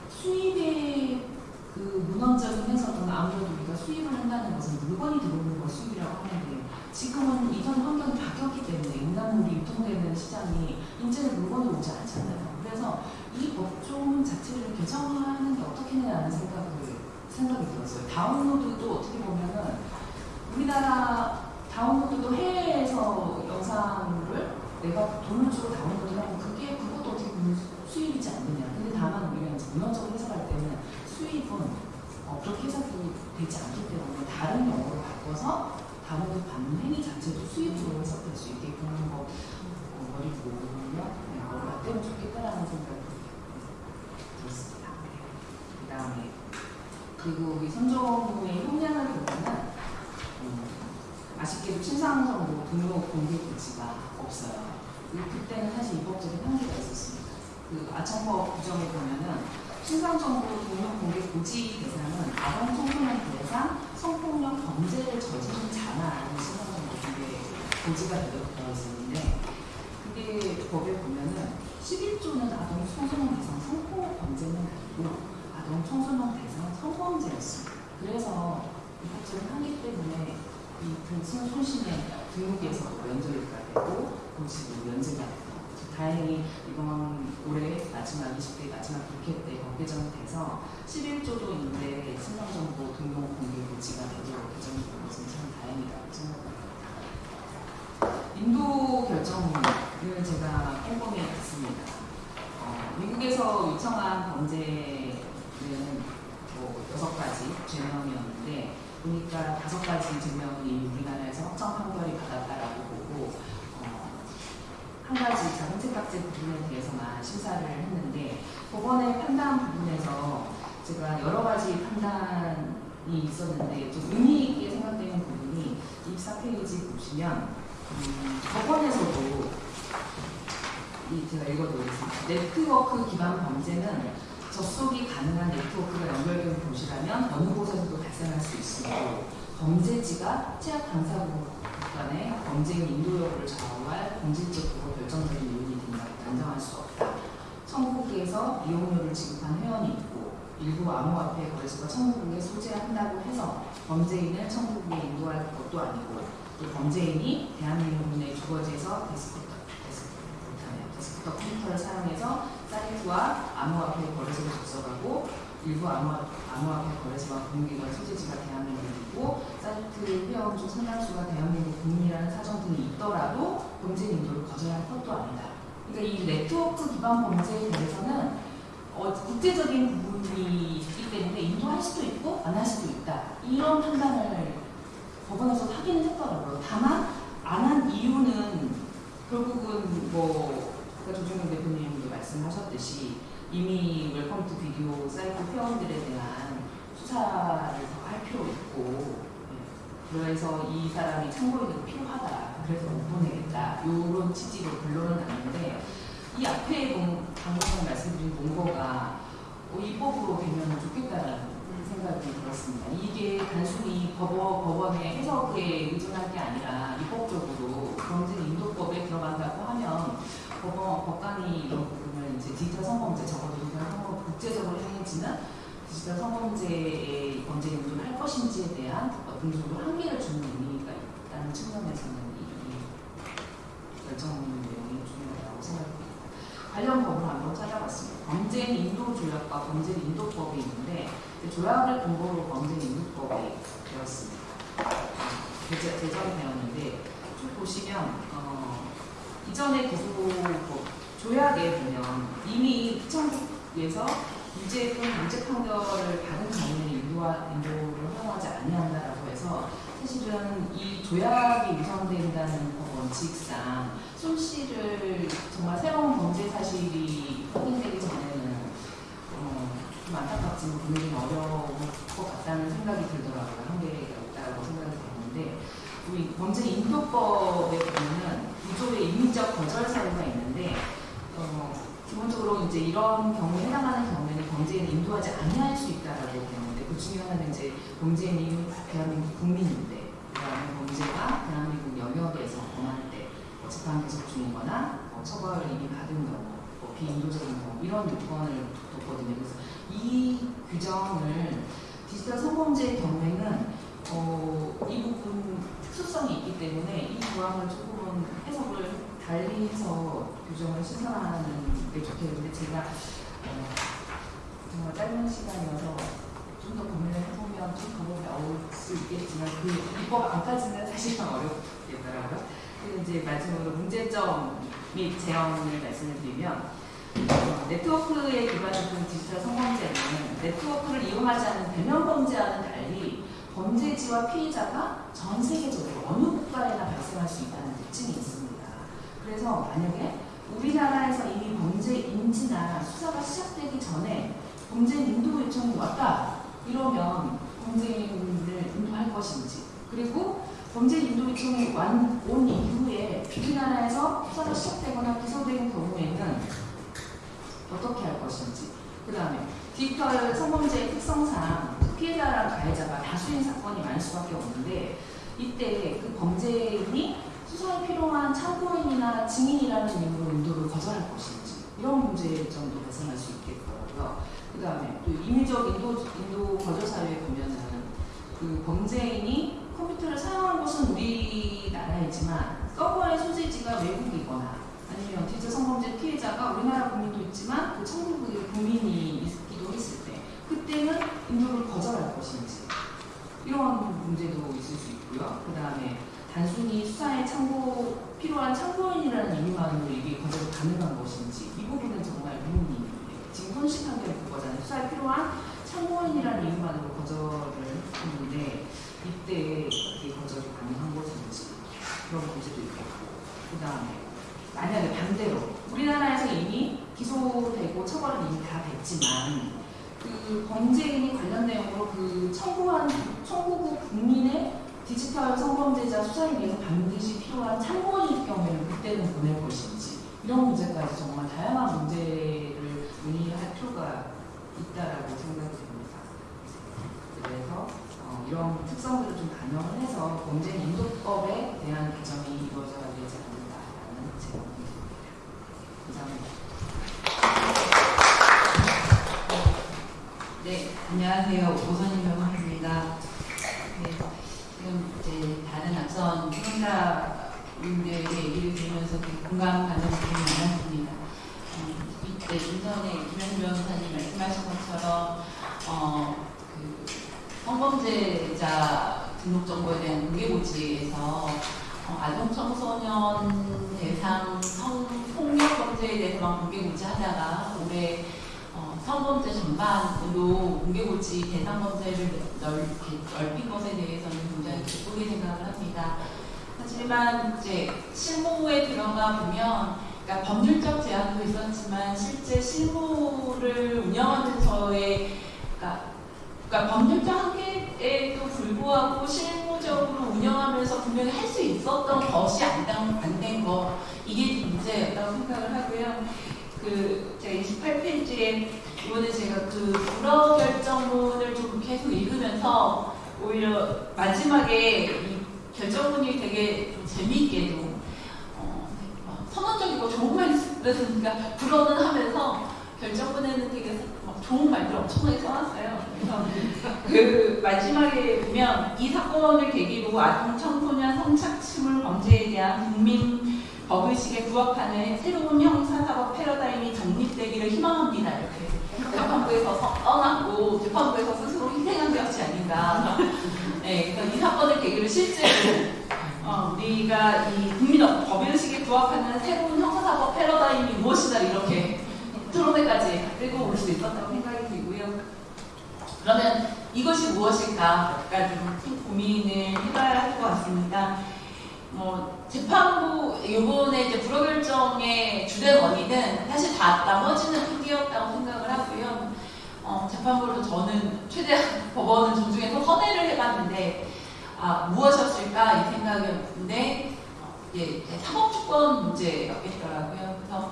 수입의 그 문헌적인 해석은 아무래도 우리가 수입을 한다는 것은 물건이 들어오는 걸 수입이라고 하는데 지금은 이전 환경이 바뀌었기 때문에 인간물이 유통되는 시장이 이제는 물건이 오지 않잖아요. 그래서 이 법조 자체를 개정하는 게 어떻겠냐는 생각을 생각이 들었어요. 다운로드도 어떻게 보면은 우리나라 다운로드도 해외에서 영상을 내가 돈을 주고 다운로드를 하고 그게 그것도 어떻게 보면 수입이지 않느냐. 근데 다만 우리가 이제 문헌적으로 해석할 때는 수입은 어, 그렇게 해석이 되지 않기 때문에 다른 용어로 바꿔서 다운로드 받는 행위 자체도 수입으로 해석될 수 있게끔 하는 거 어, 머리 떼면 좋겠다라는 생각이 들었습니다. 그 다음에 그리고 이 선정의 형량을 보면은 음, 아쉽게도 친상정보 등록 공개 조치가 없어요. 그- 그때는 사실 입법적인 한계가 있었습니다. 그 아청법 규정에 보면은 신상정보 등록 공개 고지 대상은 아동 청소년 대상 성폭력 범죄를 저지른 자만 신상정보 공개 고지가 되어 있었는데 그게 법에 보면은 11조는 아동 청소년 대상 성폭력 범죄는 아니고 아동 청소년 대상 성범죄였습니다. 그래서 입법적인 한계 때문에 이 등신 손신의 등록에서도 면제가 되고 고지도 면제가 되고 다행히 이번 올해 마지막 20대 마지막 국회 때 법 개정이 돼서 11조도 인데 신상정보 등록 공개 고지가 되도록 개정이 된 것은 참 다행이라고 생각합니다. 인도 결정을 제가 꼼꼼히 봤습니다. 어, 미국에서 요청한 범죄 는뭐 여섯 가지 죄명이었는데 보니까 다섯 가지 증명이 우리나라에서 확정 판결이 받았다라고 보고 어, 한 가지 책각제 부분에 대해서만 심사를 했는데 법원의 판단 부분에서 제가 여러 가지 판단이 있었는데 좀 의미 있게 생각되는 부분이 24페이지 보시면 음, 법원에서도 이 제가 읽어드리겠습니다. 네트워크 기반 범죄는 접속이 가능한 네트워크가 연결된 곳이라면 어느 곳에서도 발생할 수 있으므로 범죄지가 취약 당사국 간의 범죄인 인도 여부를 좌우할 본질적으로 결정적인 요인이 된다고 단정할 수 없다. 청구국에서 이용료를 지급한 회원이 있고 일부 암호화폐 거래소가 청구국에 소재한다고 해서 범죄인을 청구국에 인도할 것도 아니고 또 범죄인이 대한민국의 주거지에서 데스크톱, 데스크톱, 데스크톱 컴퓨터를 사용해서 사이트와 암호화폐 거래소를 접속하고 일부 암호화, 암호화폐 거래소와 공유기관 소재지가 대한민국이고 사이트 회원 중 상당수가 대한민국 국민이라는 사정 등이 있더라도 범죄 인도를 거절할 것도 아니다. 그러니까 이 네트워크 기반 범죄에 대해서는 어, 국제적인 부분이 있기 때문에 인도할 수도 있고 안 할 수도 있다. 이런 판단을 법원에서 하기는 했더라고요. 다만 안 한 이유는 결국은 뭐 아까 조정현 대표님도 말씀하셨듯이 이미 Welcome to Video 사이트 회원들에 대한 수사를 더 할 필요 있고 예. 그래서 이 사람이 참고인으로 필요하다. 그래서 못 보내겠다. 이런 취지로 결론은 났는데 이 앞에 본, 방금 말씀드린 어, 입법으로 되면 좋겠다는 생각이 들었습니다. 이게 단순히 법원, 법원의 해석에 의존할 게 아니라 입법적으로 범죄 인도법에 들어간다고 하면 법원, 법관이 이제 디지털 성범죄, 적어도 디지털 성범, 국제적으로 행해지는 디지털 성범죄의 범죄 인도를 할 것인지에 대한 어떤 정도 한계를 주는 의미가 있다는 측면에서는 이, 이 결정 내용이 중요하다고 생각합니다. 관련 법을 한번 찾아봤습니다. 범죄 인도 조약과 범죄 인도법이 있는데 그 조약을 근거로 범죄 인도법이 되었습니다. 제정, 제정되었는데 쭉 보시면 어, 이전에 기소법 조약에 보면 이미 피청국에서 유죄 또는 무죄 판결을 받은 경우에는 인도와, 인도를 허용하지 아니한다라고 해서 사실은 이 조약이 유성된다는 그 원칙상 손씨를 정말 새로운 범죄 사실이 확인되기 전에는 어, 좀 안타깝지만 보내기 어려울 것 같다는 생각이 들더라고요. 한계가 있다고 생각이 드는데 우리 범죄 인도법에 보면은 구조의 인위적 거절 사유가 있는데 어, 기본적으로 이제 이런 경우에 해당하는 경우에는 범죄인을 인도하지 아니할 수 있다라고 보는데 그 중에 하나는 이제 범죄인이 대한민국 국민인데 그다음에 범죄가 대한민국 영역에서 범할 때뭐 재판 계속 중이거나 뭐 처벌을 이미 받은 경우 뭐 비인도적인 경우 이런 요건을 뒀거든요. 그래서 이 규정을 디지털 성범죄의 경우에는 어, 이 부분 특수성이 있기 때문에 이 조항을 조금은 해석을 달리 해서 규정을 신설하는 게 좋겠는데 제가 어, 짧은 시간이어서 좀 더 고민을 해보면 좀 방법이 나올 수 있겠지만 그 입법 안까지는 사실은 어렵겠더라고요. 그래서 이제 마지막으로 문제점 및 제언을 말씀을 드리면 어, 네트워크에 기반한 디지털 성범죄는 네트워크를 이용하지 않는 대면 범죄와는 달리 범죄지와 피해자가 전 세계적으로 어느 국가에나 발생할 수 있다는 특징이 있습니다. 그래서 만약에 우리나라에서 이미 범죄 인지나 수사가 시작되기 전에 범죄 인도 요청이 왔다 이러면 범죄인을 인도할 것인지 그리고 범죄 인도 요청이 완, 온 이후에 우리나라에서 수사가 시작되거나 기소되는 경우에는 어떻게 할 것인지 그 다음에 디지털 성범죄의 특성상 피해자랑 가해자가 다수인 사건이 많을 수밖에 없는데 이때 그 범죄인이 수사에 필요한 참고인이나 증인이라는 이유로 인도를 거절할 것인지 이런 문제점도 발생할 수 있겠더라고요. 그 다음에 또 임의적 인도, 인도 거절 사유에 보면은 그 범죄인이 컴퓨터를 사용한 곳은 우리나라이지만 서버의 소재지가 외국이거나 아니면 디지털 성범죄 피해자가 우리나라 국민도 있지만 그 청구국의 국민이 있기도 했을 때 그때는 인도를 거절할 것인지 이런 문제도 있을 수 있고요. 그 다음에 단순히 수사에 참고 필요한 참고인이라는 이유만으로 이게 거절이 가능한 것인지 이 부분은 정말 의문이 지금 손실 판결 그거잖아요. 수사에 필요한 참고인이라는 이유만으로 거절을 했는데 이때 어떻게 거절이 가능한 것인지 그런 문제도 있겠고 그 다음에 만약에 반대로 우리나라에서 이미 기소되고 처벌은 이미 다 됐지만 그 범죄인이 관련 내용으로 그 청구한 청구국 국민의 디지털 성범죄자 수사에 위해서 반드시 필요한 참고인일 경우에는 그때는 보낼 것인지 이런 문제까지 정말 다양한 문제를 논의할 필요가 있다라고 생각이 됩니다. 그래서 어, 이런 특성들을 좀 반영을 해서 범죄 인도법에 대한 개정이 이루어져야 되지 않을까라는 제 의견입니다. 감사합니다. 네, 안녕하세요. 오선임 변호사입니다. 네, 지금 이제 다른 앞선 수강자분들의 얘기를 들으면서 되게 공감 가는 부분이 많았습니다. 음, 이때 인선의 김현주 변호사님 말씀하신 것처럼 어, 그 성범죄자 등록 정보에 대한 공개고지에서 어, 아동 청소년 대상 성폭력 범죄에 대해서만 공개고지 하다가 올해 어, 성범죄 전반으로 공개고지 대상 범죄를 넓, 넓힌 것에 대해서는 굉장히 기쁘게 생각을 합니다. 하지만 이제 실무에 들어가 보면 그러니까 법률적 제한도 있었지만 실제 실무를 운영하면서의 그러니까, 그러니까 법률적 한계에도 불구하고 실무적으로 운영하면서 분명히 할 수 있었던 것이 안 된 거 이게 좀 문제였다고 생각을 하고요. 그 제가 28페이지에 이번에 제가 그 불허 결정문을 좀 계속 읽으면서 오히려 마지막에 이 결정문이 되게 좀 재미있게도 어, 막 선언적이고 좋은 말씀이니까 불허는 하면서 결정문에는 되게 막 좋은 말들 엄청나게 써놨어요. 그래서 그 마지막에 보면 이 사건을 계기로 아동 청소년 성착취물 범죄에 대한 국민 법의식에 부합하는 새로운 형사사법 패러다임이 정립되기를 희망합니다. 이렇게 재판부에서 서- 떠났고 재판부에서 스스로 희생한 것이 아닌가. 네, 그래서 이 사건을 계기로 실제로 어, 우리가 이 국민 법의식에 부합하는 새로운 형사사법 패러다임이 무엇이다 이렇게 토론회까지 끌고 올 수 있었다고 생각이 들고요. 그러면 이것이 무엇일까가 좀 고민을 해봐야 할 것 같습니다. 뭐 재판부 이번에 이제 불허 결정의 주된 원인은 사실 다 나머지는 핑계였다고 생각을 하고요. 어, 재판부로 저는 최대한 법원을 존중해서 선회를 해봤는데 아, 무엇이었을까 이 생각이었는데 어, 이제 사법주권 문제였겠더라고요. 그래서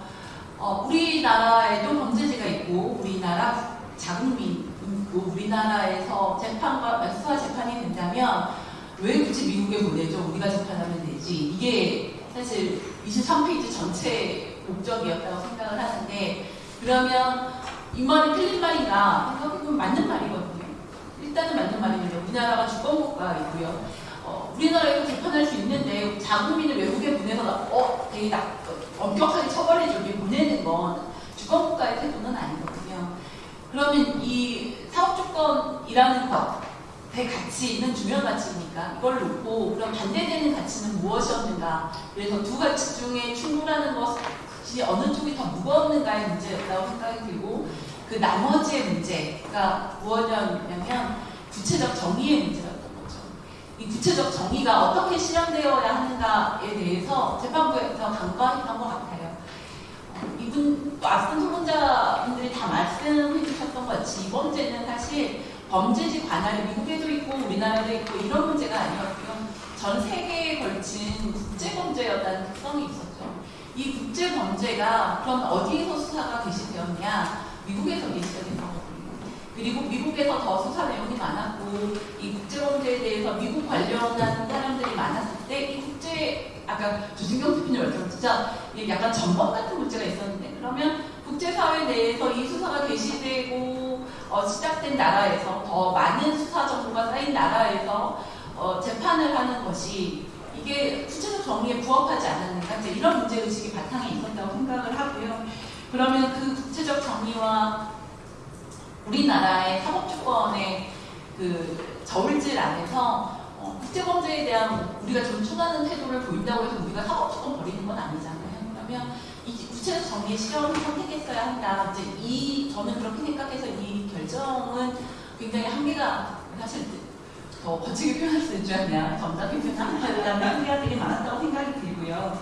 어, 우리나라에도 범죄지가 있고 우리나라 자국민 있고 우리나라에서 재판과 수사 재판이 된다면 왜 굳이 미국에 보내죠? 우리가 재판하면 되지. 이게 사실 23페이지 전체 목적이었다고 생각을 하는데 그러면 이 말이 틀린 말인가 생각해보면 맞는 말이거든요. 일단은 맞는 말입니다. 우리나라가 주권국가이고요. 어, 우리나라에서 재판할 수 있는데 자국민을 외국에 보내서 어, 되게 나, 어, 엄격하게 처벌해주게 보내는 건 주권국가의 태도는 아니거든요. 그러면 이 사업주권이라는 것 의 가치는 중요한 가치니까 이걸 놓고 그럼 반대되는 가치는 무엇이었는가 그래서 두 가치 중에 충돌하는 것이 어느 쪽이 더 무거웠는가의 문제였다고 생각이 들고 그 나머지의 문제가 무엇이었냐면 구체적 정의의 문제였던 거죠. 이 구체적 정의가 어떻게 실현되어야 하는가에 대해서 재판부에서 간과했던 것 같아요. 어, 이분 또 앞선 토론자분들이 다 말씀해 주셨던 것 같이 이번 문제는 사실 범죄지 관할이 미국에도 있고 우리나라도 있고 이런 문제가 아니었고요. 전 세계에 걸친 국제범죄였다는 특성이 있었죠. 이 국제범죄가 그럼 어디에서 수사가 개시되었냐? 미국에서 개시되는 거거든요. 그리고 미국에서 더 수사 내용이 많았고 이 국제범죄에 대해서 미국 관련한 사람들이 많았을 때 이 국제 아까 주진경 대표님 말씀 진짜 약간 전범 같은 문제가 있었는데 그러면 국제사회 내에서 이 수사가 개시되고 어, 시작된 나라에서 더 많은 수사 정보가 쌓인 나라에서 어, 재판을 하는 것이 이게 구체적 정의에 부합하지 않았는가 이런 문제 의식이 바탕에 있었다고 생각을 하고요. 그러면 그 구체적 정의와 우리나라의 사법주권의 그 저울질 안에서 어, 국제범죄에 대한 우리가 좀 추가하는 태도를 보인다고 해서 우리가 사법주권 버리는 건 아니잖아요. 그러면 이 구체적 정의의 실현을 선택했어야 한다. 이제 이 저는 그렇게 생각해서 이 결정은 굉장히 한계가 사실 더 거치게 표현할 수줄 아냐 점잖게 표현하는 소리가 되게 많았다고 생각이 들고요.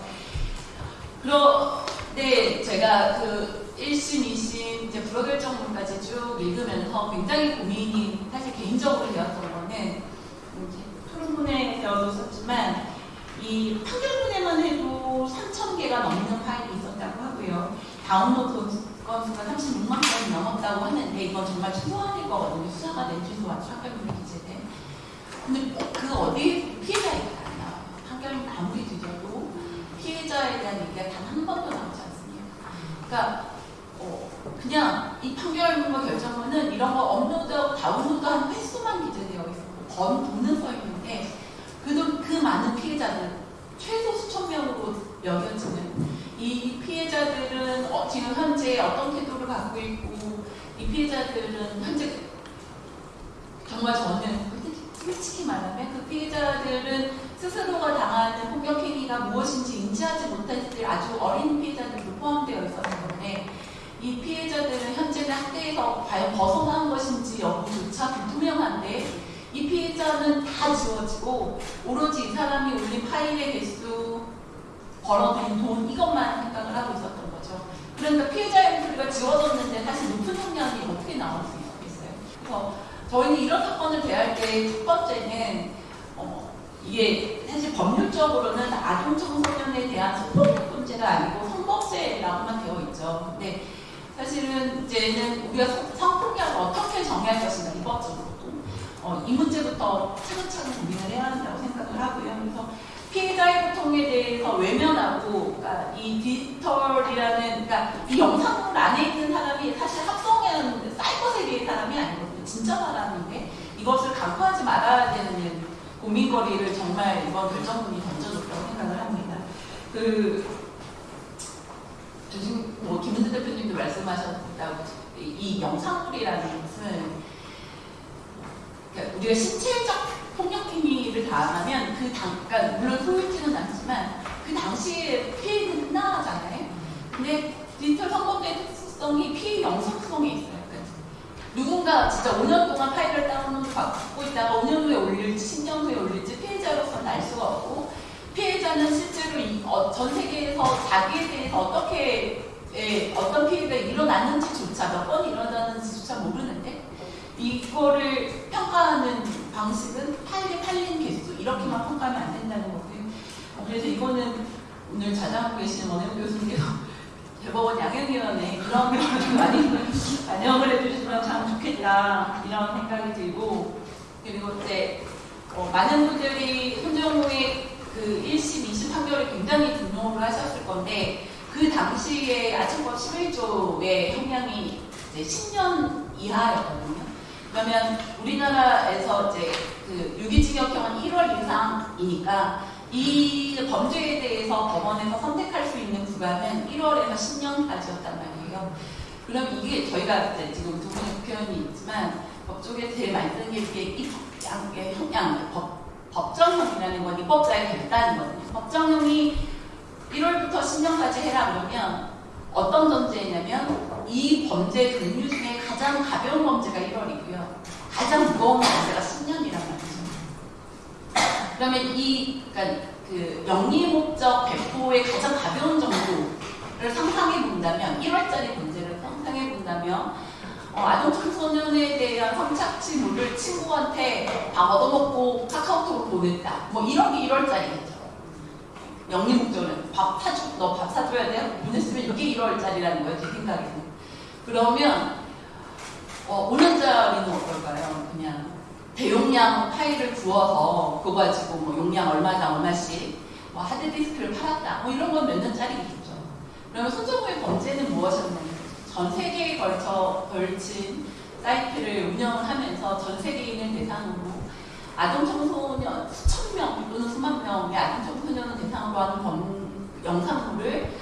그런데 제가 그 1심, 2심 이제 불허결정문까지 쭉 읽으면서 굉장히 고민이 사실 개인적으로 되었던 거는 이제 토론문에 되어도 썼지만 이 판결문에만 해도 3천 개가 넘는 파일이 있었다고 하고요. 다운로드 건 수가 36만 건이 넘었다고 하는데 이건 정말 초안일 거거든요. 수사가 낸 취소와 판결문이 기재된. 근데 꼭그 어디 피해자 얘기가 안 나와요. 판결문 아무리 뒤져도 피해자에 대한 얘기가 단 한 번도 나오지 않습니다. 그러니까 어, 그냥 이 판결문과 결정문은 이런 거 업로드하고 다운로드한 횟수만 기재되어 있고 건 돈은 서 있는데 그도 그 많은 피해자들 최소 수천 명으로 여겨지는 이 피해자들은 어, 지금 현재 어떤 태도를 갖고 있고 이 피해자들은 현재 정말 저는 솔직히 말하면 그 피해자들은 스스로가 당하는 폭력 행위가 무엇인지 인지하지 못했을 아주 어린 피해자들도 포함되어 있었던 건데 이 피해자들은 현재는 학대에서 과연 벗어난 것인지 여부조차 불투명한데 이 피해자는 다 지워지고 오로지 이 사람이 올린 파일의 개수 벌어들인 돈 이것만 생각을 하고 있었던 거죠. 그러니까 피해자의 목소리가 지워졌는데 사실 높은 형량이 어떻게 나올 수 있겠어요. 그래서 저희는 이런 사건을 대할 때 첫 번째는 어, 이게 사실 법률적으로는 아동 청소년에 대한 성폭력 문제가 아니고 성범죄라고만 되어 있죠. 근데 사실은 이제는 우리가 성- 성폭력을 어떻게 정의할 것인가 입법적으로도 어, 이 문제부터 차근차근 고민을 해야 한다고 생각을 하고요. 그래서 피해자의 고통에 대해서 외면하고 그러니까 이 디지털이라는 그러니까 이 영상물 안에 있는 사람이 사실 합성한 사이버 세계의 사람이 아니거든요. 진짜 사람인데 이것을 간과하지 말아야 되는 고민거리를 정말 이번 결정문이 던져줬다고 생각을 합니다. 그저 지금 뭐 김은재 대표님도 말씀하셨다고 이, 이 영상물이라는 것은 그러니까 우리가 신체적 폭력 행위를 당하면 그 당, 그러니까 물론 소유지는 않지만 그 당시에 피해는 끝나잖아요. 근데 디지털 성범죄의 특수성이 피해 영속성에 있어요. 그러니까 누군가 진짜 5년 동안 파일을 다운로드 받고 있다가 5년 후에 올릴지 10년 후에 올릴지 피해자로서는 알 수가 없고 피해자는 실제로 이, 어, 전 세계에서 자기에 대해서 어떻게 예, 어떤 피해가 일어났는지조차 몇 번 일어났는지조차 모르는데 이거를 평가하는 방식은 파일에 팔린 개수 이렇게만 평가하면 안 된다는 거고요. 어, 그래서 이거는 오늘 자장하고 계시는 원혜우 교수님께서 대법원 양형위원회 그런 경우를 좀 많이 반영을 해주시면 참 좋겠다 이런 생각이 들고 그리고 이제 어, 많은 분들이 손정우의 그 1심, 2심 판결을 굉장히 분노를 하셨을 건데 그 당시에 아청법 11조의 형량이 이제 10년 이하였거든요. 그러면 우리나라에서 이제 그 유기징역형은 1월 이상이니까 이 범죄에 대해서 법원에서 선택할 수 있는 구간은 1월에서 10년까지였단 말이에요. 그럼 이게 저희가 이제 지금 두 분의 표현이 있지만 법조계 제일 많이 쓰는 게 이게 입양의 형량, 법, 법정형이라는 건 입법자의 결단이거든요. 법정형이 1월부터 10년까지 해라 그러면 어떤 전제냐면 이 범죄 종류 중에 가장 가벼운 범죄가 1월이고요. 가장 무거운 범죄가 10년이란 말이죠. 그러면 이 그러니까 그 영리 목적 배포의 가장 가벼운 정도를 상상해 본다면 1월짜리 문제를 상상해 본다면 어, 아동 청소년에 대한 성착취물을 친구한테 다 얻어먹고 카카오톡으로 보냈다. 뭐 이런 게 1월짜리겠죠. 영리 목적은 밥 사줘, 너밥 사줘야 돼요? 보냈으면 이게 1월짜리라는 거예요, 제 생각에는. 그러면 어, 5년짜리는 어떨까요? 그냥 대용량 파일을 구워서 그거 가지고 뭐 용량 얼마당 얼마씩 뭐 하드디스크를 팔았다 뭐 이런 건 몇 년짜리겠죠. 그러면 손정우의 범죄는 무엇이었냐면 전 세계에 걸쳐 걸친 사이트를 운영을 하면서 전 세계인을 대상으로 아동 청소년 수천 명 또는 수만 명의 아동 청소년을 대상으로 하는 범, 영상물을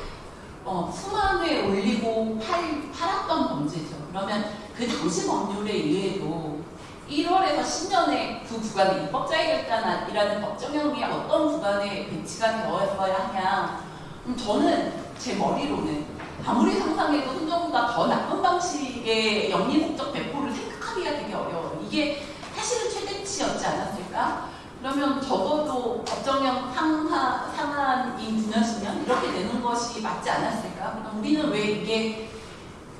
어, 수만 회 올리고 팔, 팔았던 범죄죠. 그러면 그 당시 법률에 의해도 1월에서 10년의 그 구간에 입법자의 결단이라는 법정형이 어떤 구간에 배치가 되어야 하냐. 음, 저는 제 머리로는 아무리 상상해도 손정보다 더 나쁜 방식의 영리 목적 배포를 생각하기가 되게 어려워요. 이게 사실은 최대치였지 않았을까. 그러면 적어도 법정형 상하, 상한인 9년, 10년 이렇게 되는 것이 맞지 않았을까? 그럼 우리는 왜 이게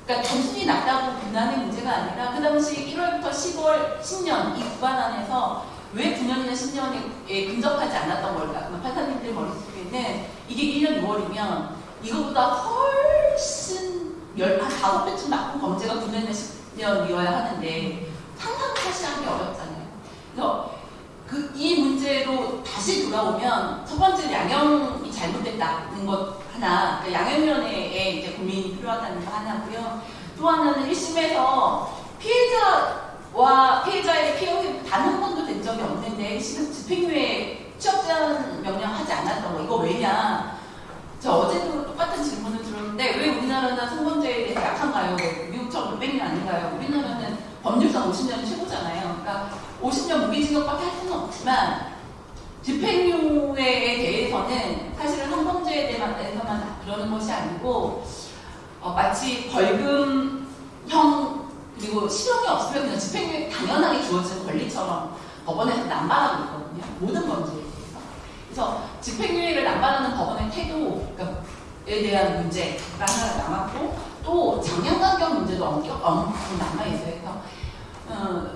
그러니까 단순히 낮다고 비난의 문제가 아니라 그 당시 1월부터 10월 10년 이 구간 안에서 왜 9년이나 10년에 근접하지 않았던 걸까? 판사님들 머릿속에는 이게 1년 6월이면 이거보다 훨씬 열, 한 다섯 배쯤 나쁜 범죄가 9년이나 10년이어야 하는데 상상하시 하기 어렵잖아요. 그래서 그 이 문제로 다시 돌아오면 첫 번째 양형이 잘못됐다는 것 하나, 그러니까 양형위원회에 이제 고민이 필요하다는 거 하나고요. 또 하나는 1심에서 피해자와 피해자의 피해 단 한 번도 된 적이 없는데 지금 집행유예 취업 제한 명령 하지 않았던 거 이거 왜냐? 저 어제도 똑같은 질문을 들었는데 왜 우리나라는 성범죄에 대해서 약한가요? 왜 미국처럼 600년 아닌가요? 우리나라는 법률상 50년이 최고잖아요. 그러니까 50년 무기징역밖에 할 수는 없지만 집행유예에 대해서는 사실은 성범죄에 대해서만 그러는 것이 아니고 어, 마치 벌금형 그리고 실형이 없으면 그냥 집행유예 당연하게 주어지는 권리처럼 법원에서 남발하고 있거든요. 모든 범죄에 대해서. 그래서 집행유예를 남발하는 법원의 태도에 대한 문제가 하나 남았고 또 장량간경 문제도 엄청 엄청 남아있어요. 그래서 어,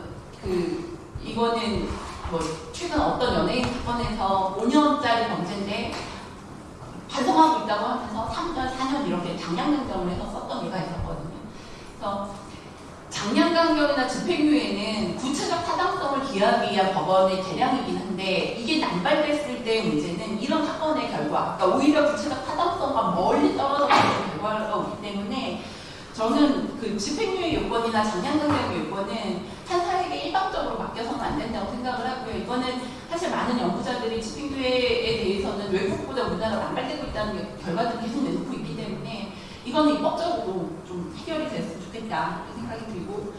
그 이거는 뭐 최근 어떤 연예인 사건에서 5년짜리 범죄인데 반성하고 있다고 하면서 3년, 4년 이렇게 장량간경을 해서 썼던 예가 있었거든요. 그래서 장량간경이나 집행유예는 구체적 타당성을 기하기 위한 법원의 대량이긴 한데 이게 남발됐을 때의 문제는 이런 사건의 결과, 그러니까 오히려 구체적 타당성과 멀리 떨어져 있는 결과가 오기 때문에 저는 그 집행유예 요건이나 장량간경 요건은 판사에게 일방적으로 맡겨서는 안 된다고 생각을 하고요. 이거는 사실 많은 연구자들이 집행유예에 대해서는 외국보다 우리나라가 남발되고 있다는 결과들을 계속 내놓고 있기 때문에 이거는 입법적으로 좀 해결이 됐으면 좋겠다 이렇게 생각이 들고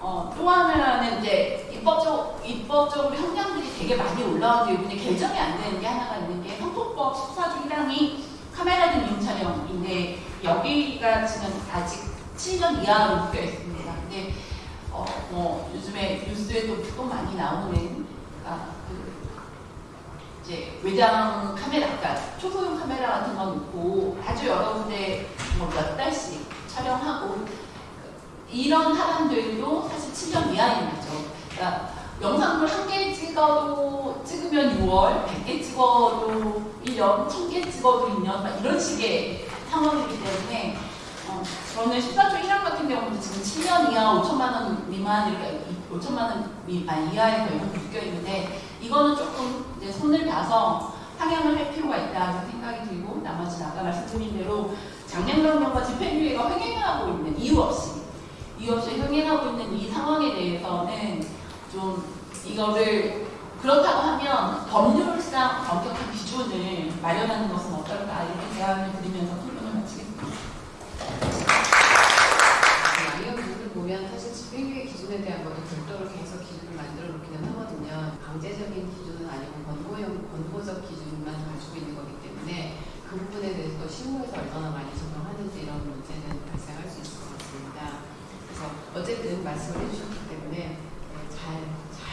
어, 또 하나는 이제 입법적, 입법적으로 형량들이 되게 많이 올라왔는데 이번에 개정이 안 되는 게 하나가 있는 게 형법법 14조 1항이 카메라 등 이용 촬영인데 여기가 지금 아직 7년 이하로 묶여 있습니다. 근데 어, 뭐 요즘에 뉴스에도 또 많이 나오는 아, 그 이제 외장 카메라, 그러니까 초소형 카메라 같은 거 놓고 아주 여러 군데 뭐 몇 달씩 촬영하고 이런 사람들도 사실 7년 이하인 거죠. 그러니까 영상물 한개 찍어도 찍으면 6월, 100개 찍어도 1년, 1000개 찍어도 2년, 막 이런 식의 상황이기 때문에 어, 저는 14조 1항 같은 경우는 지금 7년 이하 5천만 원 미만 이렇게 5천만 원 미, 아, 이하의 벌금 묶여 있는데 이거는 조금 이제 손을 봐서 상향을 할 필요가 있다는 생각이 들고 나머지 아까 말씀드린 대로 장량강령과 집행유예가 횡행하고 있는 이유 없이 이유 없이 횡행하고 있는 이 상황에 대해서는 좀 이거를 그렇다고 하면 법률상 엄격한 기준을 마련하는 것은 어떨까 이렇게 제안을 드리면서 토론을 마치겠습니다. 양형 부분을 보면 사실 집행유예 기준에 대한 것도 별도로 계속 기준을 만들어 놓기는 하거든요. 강제적인 기준은 아니고 권고형, 권고적 기준만 가지고 있는 거기 때문에 그 부분에 대해서 또 실무에서 얼마나 많이 적용하는지 이런 문제는 발생할 수 있을 것 같습니다. 그래서 어쨌든 말씀을 해주셨기 때문에 네, 잘, 잘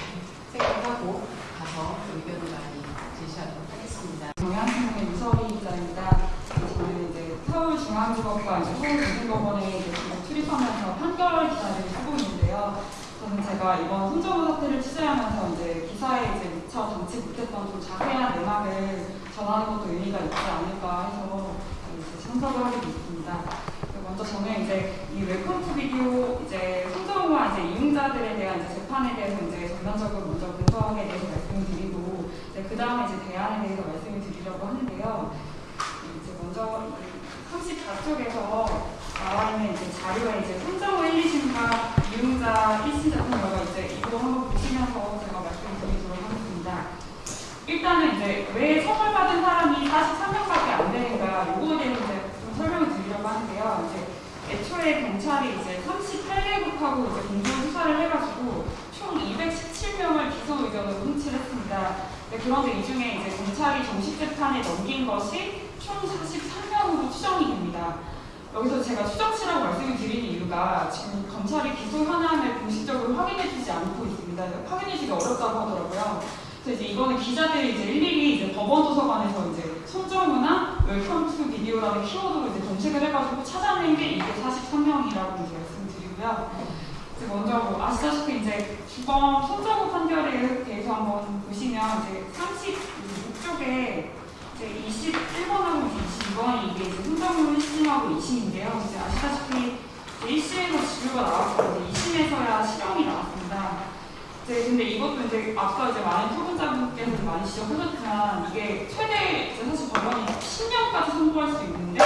생각하고 가서 의견을 많이 제시하도록 하겠습니다. 경향신문의 유서희 기자입니다. 저는 이제 이제 서울고등법원에 출입하면서 판결 기사를 쓰고 있는데요. 저는 제가 이번 손정우 사태를 취재하면서 이제 기사에 이제 미처 담지 못했던 좀 자세한 내막을 전하는 것도 의미가 있지 않을까 해서 이제 참석을 하게 됐습니다. 먼저 저는 이제 이 Welcome to Video 이제 손정우와 이제 이용자들에 대한 이제 재판에 대해서 이제 전반적으로 먼저 분석에 대해서 말씀을 드리고 그 다음에 이제 대안에 대해서 말씀을 드리려고 하는데요. 이제 먼저 34 쪽에서 나와 있는 이제 자료에 이제 손정우 1, 2심과 이용자 1심 같은 경우가 이제 이거 한번 보시면서 제가 말씀드리도록 하겠습니다. 일단은 이제 왜 처벌받은 사람이 43명밖에 안 되는가 요거에 대해서 좀 설명을 드리려고 하는데요. 이제 애초에 경찰이 이제 38개국하고 이제 공동 수사를 해가지고 총 217명을 기소 의견으로 송치를 했습니다. 네, 그런데 이 중에 이제 검찰이 정식 재판에 넘긴 것이 총 43명으로 추정이 됩니다. 여기서 제가 추정치라고 말씀을 드리는 이유가 지금 검찰이 기소 현황을 공식적으로 확인해주지 않고 있습니다. 확인해주기 어렵다고 하더라고요. 그래서 이제 이거는 기자들이 이제 일일이 이제 법원 도서관에서 이제 손정우나 웰컴 투 비디오라는 키워드로 이제 검색을 해가지고 찾아낸 게 이게 43명이라고 이제 말씀드리고요. 이제 먼저 뭐 아시다시피 이제 주범 손정우 판결에 대해서 한번 보시면 이제 36쪽에 이제 21번하고 22번이 이게 이제 손정우 1심하고 2심인데요. 이제 아시다시피 이제 1심에서 진료가 나왔고 이제 2심에서야 실형이 나왔습니다. 이제 근데 이것도 이제 아까 이제 많은 토론자분께서 많이 지적하셨지만 이게 최대 이제 사실 법원이 10년까지 선고할 수 있는데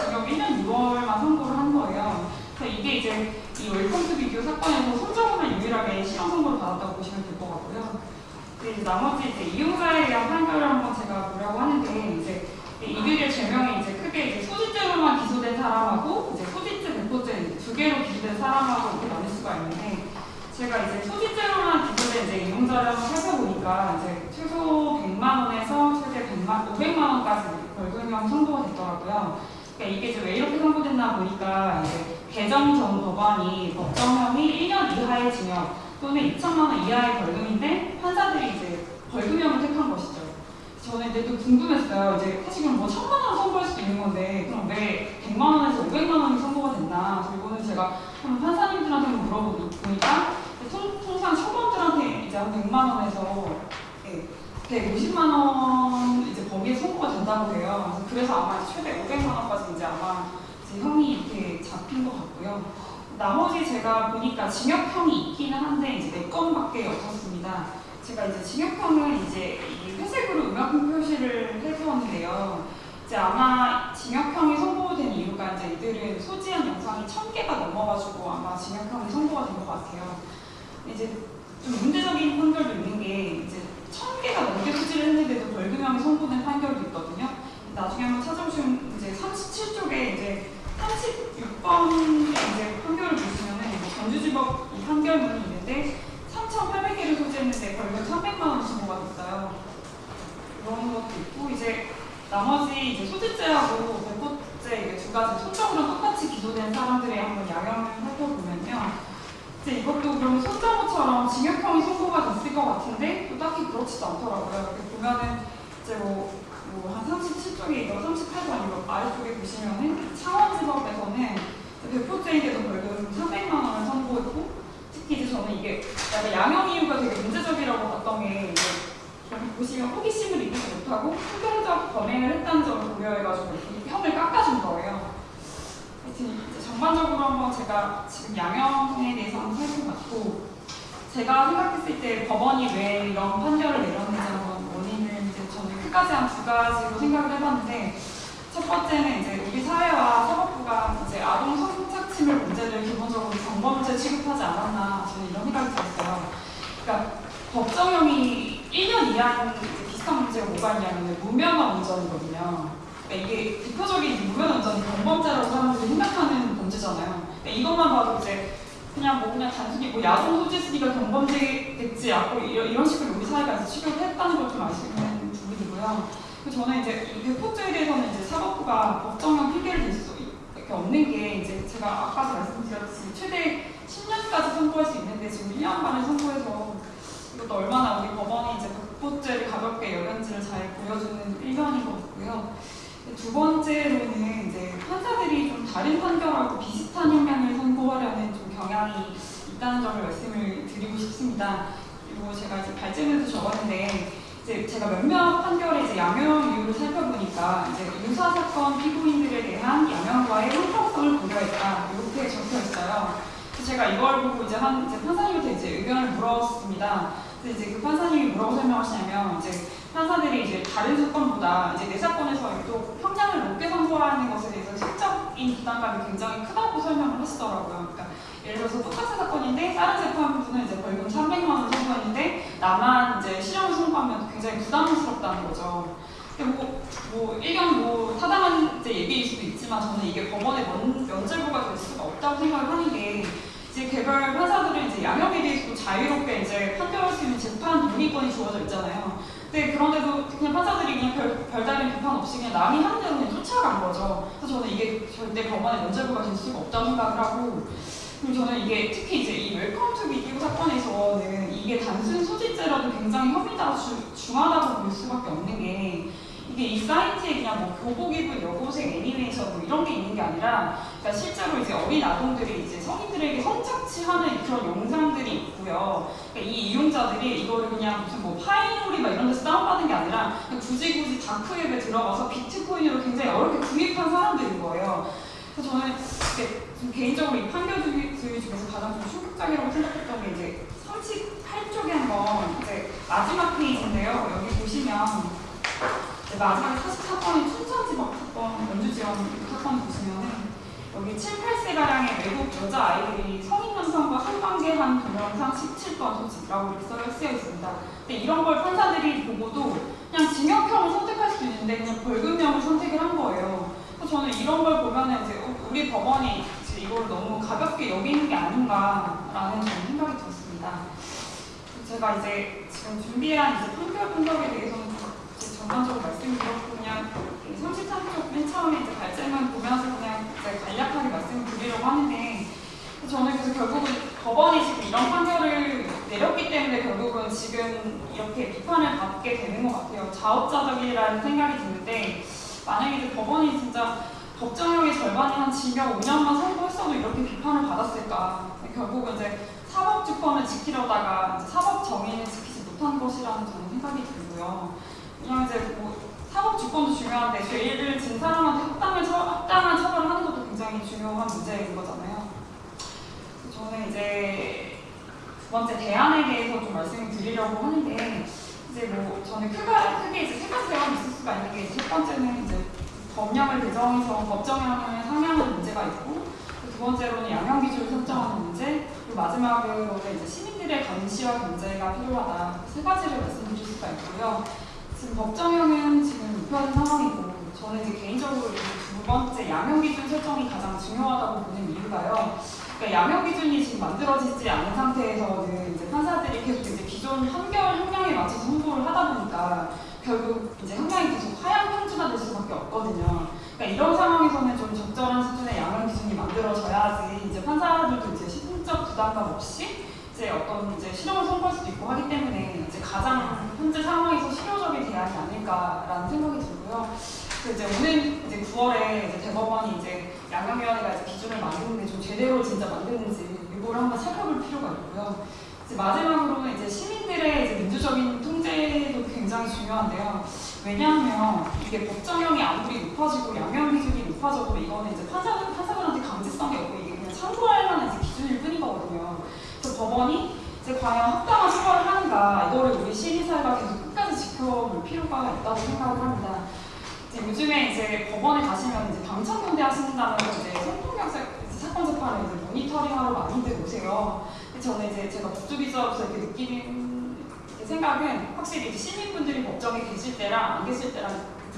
지금 1년 6월만 선고를 한 거예요. 그래서 이게 이제 이투 비디오 사건에서 손정우만 유일하게 실형 선고를 받았다고 보시면 될 것 같고요. 이제 나머지 이제 이용자에 대한 판결을 한번 제가 보려고 하는데 이제 이들의 죄명이 이제 크게 이제 소지죄로만 기소된 사람하고 이제 소지죄 배포죄 두 개로 기소된 사람하고 이렇게 나눌 수가 있는데 제가 이제 소지죄로만 기소된 이제 이용자를 한번 살펴보니까 이제 최소 100만 원에서 최대 100만 500만 원까지 벌금형 선고가 됐더라고요. 그러니까 이게 왜 이렇게 선고됐나 보니까 이제 개정 전 법안이 법정형이 1년 이하의 징역 또는 2천만 원 이하의 벌금인데 판사들이 이제 벌금형을 택한 것이죠. 저는 이제 또 궁금했어요. 이제 사실 그럼 뭐 천만 원 선고할 수도 있는 건데 그럼 왜 100만 원에서 500만 원이 선고가 됐나? 이거는 제가 한번 판사님들한테 물어보니까 통, 통상 초범들한테 이제 한 100만 원에서 예, 150만 원 이제 거기에 선고가 된다고 해요. 그래서, 아마 최대 500만 원까지 이제 아마 이제 형이 이렇게 잡힌 것 같고요. 나머지 제가 보니까 징역형이 있기는 한데 이제 네 건밖에 없었습니다. 제가 이제 징역형은 이제 이 회색으로 음악품 표시를 해두었는데요. 이제 아마 징역형이 선고된 이유가 이제 이들은 소지한 영상이 천 개가 넘어가지고 아마 징역형이 선고가 된 것 같아요. 이제 좀 문제적인 판결도 있는 게 이제 천 개가 넘게 소지를 했는데도 벌금형이 선고된 판결도 있거든요. 나중에 한번 찾아보시면 이제 37쪽에 이제 36번 이제 판결을 보시면은 전주지법 이 판결문이 있는데 3,800개를 소지했는데 벌금 300만 원 신고가 됐어요. 그런 것도 있고 이제 나머지 이제 소지죄하고 배포죄 이게 두 가지 손정으로 똑같이 기소된 사람들의 한번 양형을 살펴보면요. 이제 이것도 그럼 손정우처럼 징역형이 선고가 됐을 것 같은데 또 딱히 그렇지도 않더라고요. 보면은 이제 뭐 37쪽에 이거 38번 이거 아래쪽에 보시면은 창원지법에서는 배포죄인데도 벌금 300만 원을 선고했고 특히 이제 저는 이게 약간 양형 이유가 되게 문제적이라고 봤던 게 보시면 호기심을 이기지 못하고 충동적 범행을 했다는 점을 고려해가지고 형을 깎아준 거예요. 하여튼 전반적으로 한번 제가 지금 양형에 대해서 한번 살펴봤고 제가 생각했을 때 법원이 왜 이런 판결을 내렸는지 한번 끝까지 한 두 가지로 생각을 해봤는데 첫 번째는 이제 우리 사회와 사법부가 이제 아동 성착취물 문제를 기본적으로 정범죄 취급하지 않았나 저는 이런 생각이 들었어요. 그러니까 법정형이 1년 이하는 이제 비슷한 문제가 뭐가 있냐면 무면허 운전이거든요. 그러니까 이게 대표적인 무면허 운전이 경범죄라고 사람들이 생각하는 범죄잖아요. 그러니까 이것만 봐도 이제 그냥 뭐 그냥 단순히 뭐 야동 소지 쓰니까 경범죄겠지 않고 이런, 식으로 우리 사회가 취급을 했다는 걸좀 있는 부분이고요. 그리고 저는 이제 이 배포죄에 대해서는 이제 사법부가 법정형 핑계를 댈 수 이렇게 없는 게 이제 제가 아까도 말씀드렸듯이 최대 10년까지 선고할 수 있는데 지금 1년 반을 선고해서 이것도 얼마나 우리 법원이 이제 배포죄를 가볍게 여겼는지를 잘 보여주는 일면인 것 같고요. 두 번째로는 이제 판사들이 좀 다른 판결하고 비슷한 형량을 선고하려는 좀 경향이 있다는 점을 말씀을 드리고 싶습니다. 그리고 제가 이제 발제문에서 적었는데 이제 제가 몇몇 판결의 이제 양형 이유를 살펴보니까 이제 유사 사건 피고인들에 대한 양형과의 형평성을 고려했다 이렇게 적혀 있어요. 그래서 제가 이걸 보고 이제 한 이제 판사님한테 이제 의견을 물었습니다. 그래서 이제 그 판사님이 뭐라고 설명하시냐면 이제 판사들이 이제 다른 사건보다 이제 내 사건에서 유독 형량을 높게 선고하는 것에 대해서 실적인 부담감이 굉장히 크다고 설명을 하시더라고요. 그러니까 예를 들어서 똑같은 사건인데 다른 재판부는 이제 벌금 300만 원 나만 이제 실형을 선고하면 굉장히 부담스럽다는 거죠. 뭐, 뭐 일견 뭐 타당한 이제 얘기일 수도 있지만 저는 이게 법원의 면, 면죄부가 될 수가 없다고 생각을 하는 게 이제 개별 판사들은 이제 양형에 대해서도 자유롭게 이제 판결할 수 있는 재판 독립권이 주어져 있잖아요. 근데 그런데도 그냥 판사들이 그냥 별, 별다른 비판 없이 그냥 남이 하는 대로 그냥 쫓아간 거죠. 그래서 저는 이게 절대 법원의 면죄부가 될 수가 없다고 생각을 하고 그리고 저는 이게 특히 이제 이 웰컴 투 비디오 사건에서는 이게 단순 소지죄라도 굉장히 혐의가 주- 중하다고 볼 수밖에 없는 게 이게 이 사이트에 그냥 뭐 교복 입은 여고생 애니메이션 뭐 이런 게 있는 게 아니라 그러니까 실제로 이제 어린 아동들이 이제 성인들에게 성착취하는 그런 영상들이 있고요. 그러니까 이 이용자들이 이거를 그냥 무슨 뭐 파일노리 막 이런 데서 다운받은 게 아니라 굳이 굳이 다크웹에 들어가서 비트코인으로 굉장히 어렵게 구입한 사람들인 거예요. 그래서 저는 좀 개인적으로 이 판결들 중에서 가장 좀 충격적이라고 생각했던 게 이제 38쪽에 한번 이제 마지막 페이지인데요. 여기 보시면 이제 마지막에 44건의 춘천지법 사건, 연주지원 사건 보시면은 여기 7, 8세가량의 외국 여자아이들이 성인 남성과 한관계한 동영상 17건 소집이라고 이렇게 써- 쓰여 있습니다. 근데 이런 걸 판사들이 보고도 그냥 징역형을 선택할 수도 있는데 그냥 벌금형을 선택을 한 거예요. 그래서 저는 이런 걸 보면은 이제 어, 우리 법원이 이제 이걸 너무 가볍게 여기는 게 아닌가라는 생각이 들었습니다. 제가 이제 지금 준비한 이제 판결 분석에 대해서는 전반적으로 말씀드렸고 그냥 33쪽 맨 처음에 이제 발제만 보면서 그냥 이제 간략하게 말씀을 드리려고 하는데 저는 그래서 결국은 법원이 지금 이런 판결을 내렸기 때문에 결국은 지금 이렇게 비판을 받게 되는 것 같아요. 자업자득이라는 생각이 드는데 만약에 이제 법원이 진짜 법정형의 절반이 한 징역 5년만 선고했어도 이렇게 비판을 받았을까? 결국은 이제 사법주권을 지키려다가 이제 사법 정의를 지키지 못한 것이라는 저는 생각이 들고요. 그냥 이제 뭐 사법주권도 중요한데 죄를 진 사람한테 합당을 처, 합당한 처벌을 하는 것도 굉장히 중요한 문제인 거잖아요. 저는 이제 두 번째 대안에 대해서 좀 말씀을 드리려고 하는데 이제 뭐 저는 크가, 크게 이제 세 가지 대안이 있을 수가 있는 게첫 번째는 이제 법령을 개정해서 법정형을 상향하는 문제가 있고 두 번째로는 양형 기준을 설정하는 문제 그리고 마지막으로는 이제 시민들의 감시와 견제가 필요하다 세 가지를 말씀드릴 수가 있고요. 지금 법정형은 지금 무효한 상황이고 저는 이제 개인적으로 이두 번째 양형 기준 설정이 가장 중요하다고 보는 이유가요. 그러니까 양형 기준이 지금 만들어지지 않은 상태에서는 이제 판사들이 계속 이제 기존 판결 형량에 맞춰서 홍보를 하다 보니까 결국 이제 형량이 계속 하향 평준화 될 수밖에 없거든요. 그러니까 이런 상황에서는 좀 적절한 수준의 양형 기준이 만들어져야지 이제 판사들도 이제 심적 부담감 없이 이제 어떤 이제 실형을 선고할 수도 있고 하기 때문에 이제 가장 현재 상황에서 실효적인 대안이 아닐까라는 생각이 들고요. 그 이제 오늘 이제 9월에 이제 대법원이 이제 양형위원회가 이제 기준을 만드는데 좀 제대로 진짜 만드는지 이걸 한번 살펴볼 필요가 있고요. 이제 마지막으로는 이제 시민들의 이제 민주적인 통제도 굉장히 중요한데요. 왜냐하면 이게 법정형이 아무리 높아지고 양형 기준이 높아져도 이거는 이제 판사 판사들한테 강제성이 없고 이게 그냥 참고할 만한 이제 기준일 뿐인 거거든요. 그래서 법원이 이제 과연 합당한 처벌을 하는가 이거를 우리 시민사회가 계속 끝까지 지켜볼 필요가 있다고 생각을 합니다. 이제 요즘에 이제 법원에 가시면 이제 방청경대 하신다면서 이제 성폭력 사- 이제 사건 재판을 이제 모니터링하러 많이들 오세요. 저는 이제 제가 법조기자로서 이렇게 느끼는 생각은 확실히 시민분들이 법정에 계실 때랑 안 계실 때랑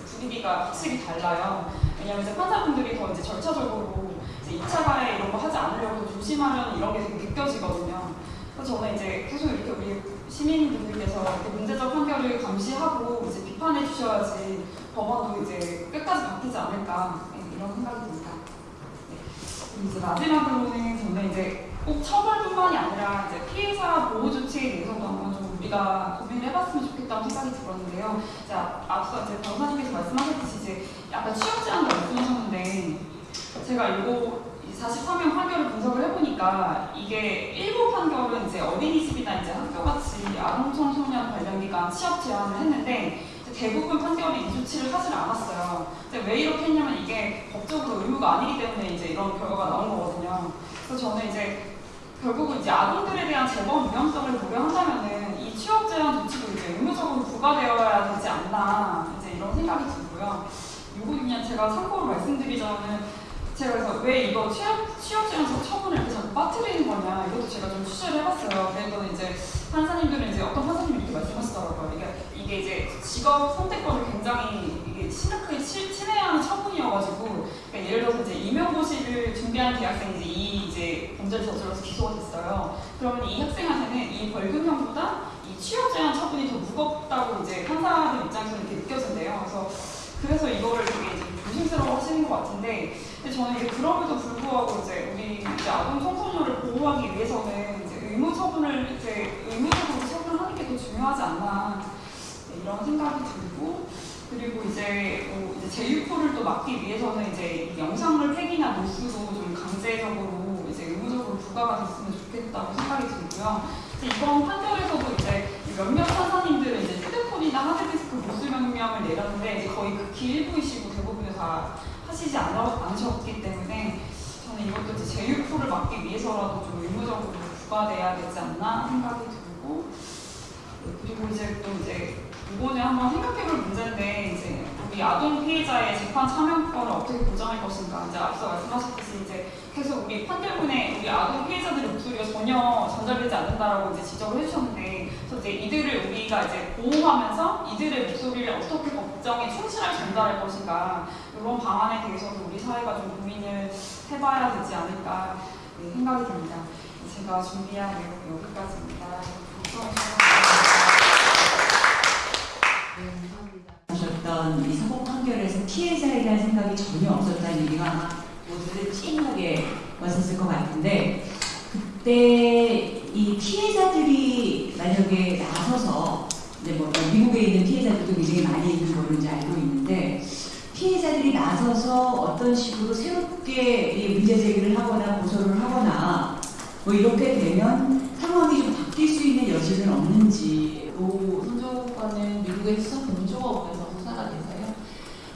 분위기가 확실히 달라요. 왜냐하면 이제 판사분들이 더 이제 절차적으로 이제 2차 가해 이런 거 하지 않으려고 조심하려는 이런 게 되게 느껴지거든요. 그래서 저는 이제 계속 이렇게 우리 시민분들께서 이렇게 문제적 판결을 감시하고 이제 비판해 주셔야지 법원도 이제 끝까지 바뀌지 않을까 네, 이런 생각이 듭니다. 네. 이제 마지막으로는 저는 이제 꼭 처벌뿐만이 아니라 이제 피해자 보호 조치에 대해서도 한번 좀 우리가 고민을 해봤으면 좋겠다는 생각이 들었는데요. 앞- 앞서 이제 변호사님께서 말씀하셨듯이 이제 약간 취업 제한도 말씀하셨는데 제가 이거 43명 판결을 분석을 해보니까 이게 일부 판결은 이제 어린이집이나 이제 학교같이 아동 청소년 관련 기관 취업 제한을 했는데 대부분 판결이 이 조치를 하질 않았어요. 근데 왜 이렇게 했냐면 이게 법적으로 의무가 아니기 때문에 이제 이런 결과가 나온 거거든요. 그래서 저는 이제 결국은 이제 아동들에 대한 재범 위험성을 고려한다면은 이 취업 제한 조치도 이제 의무적으로 부과되어야 되지 않나 이제 이런 생각이 들고요. 이거 그냥 제가 참고로 말씀드리자면은 제가 그래서 왜 이거 취업, 취업 제한서 처분을 자꾸 빠뜨리는 거냐 이것도 제가 좀 취재를 해봤어요. 그랬더니 이제 판사님들은 이제 어떤 판사님이 이렇게 말씀하시더라고요. 이게, 이게 이제 직업 선택권을 굉장히 이게 심각하게 치- 침해하는 처분이어가지고 그러니까 예를 들어서 이제 임용고시를 준비하는 대학생이 이제 이 이제 범죄를 저질러서 기소가 됐어요. 그러면 이 학생한테는 이 벌금형보다 이 취업 제한 처분이 더 무겁다고 이제 판사들 입장에서 이렇게 느껴진대요. 그래서 그래서 이거를 되게 이제 조심스러워 하시는 것 같은데 근데 저는 이제 그럼에도 불구하고 이제 우리 이제 아동 청소년을 보호하기 위해서는 이제 의무 처분을 이제 의무적으로 처분하는 게 더 중요하지 않나 네, 이런 생각이 들고 그리고 이제 뭐 이제 재유포를 또 막기 위해서는 이제 이 영상물 팩이나 노스도 좀 강제적으로 이제 의무적으로 부과가 됐으면 좋겠다고 생각이 들고요. 이번 판결에서도 이제 몇몇 판사님들은 이제 휴대폰이나 하드디스크 모수 명령을 내렸는데 거의 극히 일부이시고 대부분은 다 하시지 않으셨기 때문에 저는 이것도 이제 재유포를 막기 위해서라도 좀 의무적으로 부과돼야 되지 않나 생각이 들고 네, 그리고 이제 또 이제 이번에 한번 생각해볼 문제인데 이제 우리 아동 피해자의 재판 참여권을 어떻게 보장할 것인가 이제 앞서 말씀하셨듯이 이제 계속 우리 판결문에 우리 아동 피해자들의 목소리가 전혀 전달되지 않는다라고 이제 지적을 해주셨는데 그래서 이제 이들을 우리가 이제 보호하면서 이들의 목소리를 어떻게 법정에 충실하게 전달할 것인가 이런 방안에 대해서도 우리 사회가 좀 고민을 해봐야 되지 않을까 네, 생각이 듭니다. 제가 준비한 내용 여기까지입니다. 하셨던 이 사법 판결에서 피해자에 대한 생각이 전혀 없었다는 얘기가 모두들 찡하게 왔었을 것 같은데 그때 이 피해자들이 만약에 나서서 이제 뭐 미국에 있는 피해자들도 굉장히 많이 있는 걸로 이제 알고 있는데 피해자들이 나서서 어떤 식으로 새롭게 이 문제 제기를 하거나 고소를 하거나 뭐 이렇게 되면 상황이 좀 바뀔 수 있는 여지는 없는지 또 손조과는 미국의 수사 공조업에서 수사가 돼서요.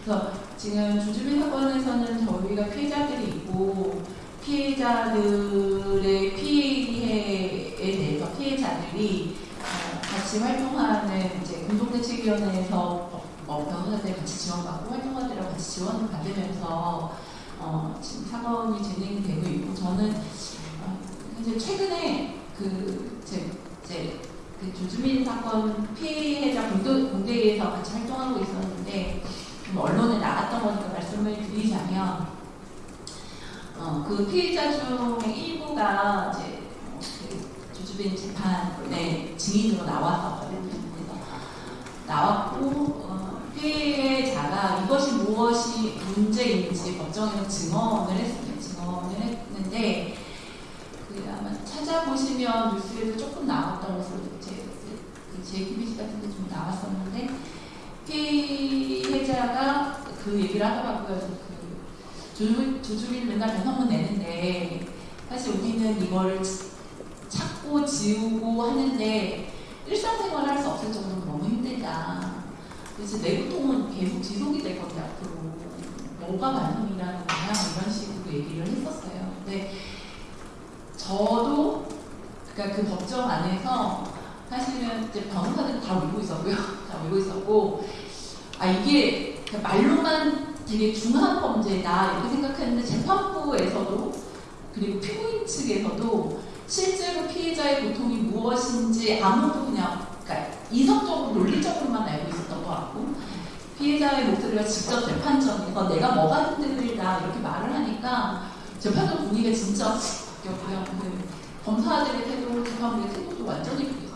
그래서 지금 주주민 사건에서는 저희가 피해자들이 있고 피해자들의 피해에 대해서 피해자들이 어, 같이 활동하는 이제 공동대책위원회에서 어, 변호사들 같이 지원받고 활동가들이랑 같이 지원을 받으면서 어, 지금 사건이 진행이 되고 있고 저는 어, 이제 최근에 그 제, 제 그 조주민 사건 피해자 공대, 공대에서 같이 활동하고 있었는데 좀 언론에 나갔던 거니까 말씀을 드리자면 어, 그 피해자 중에 일부가 이제 어, 그 조주빈 재판에 증인으로 나왔었거든요. 그래서 나왔고 어, 피해자가 이것이 무엇이 문제인지 법정에서 증언을 했습니다. 증언을 했는데 그 아마 찾아보시면 뉴스에도 조금 나왔던 것으로 제, 그 JTBC 같은 데 좀 나왔었는데 피해자가 그 얘기를 하더라고요. 그 조주, 조주빈 맨날 변호문 내는데 사실 우리는 이걸 찾고 지우고 하는데 일상생활을 할 수 없을 정도로 너무 힘들다. 그래서 내부통은 계속 지속이 될 건데 앞으로 뭐가 반응이라는 거냐 이런 식으로 얘기를 했었어요. 근데 저도 그러니까 그 법정 안에서 사실은 이제 변호사들 다 울고 있었고요. 다 울고 있었고 아 이게 말로만 되게 중한 범죄다 이렇게 생각했는데 재판부에서도 그리고 피고인 측에서도 실제로 피해자의 고통이 무엇인지 아무도 그냥 그러니까 이성적으로 논리적으로만 알고 있었던 것 같고 피해자의 목소리가 직접 재판정에서 내가 뭐가 힘들다 이렇게 말을 하니까 재판정 분위기가 진짜 바뀌었고요. 그 검사들의 태도, 재판부의 태도도 완전히. 그래서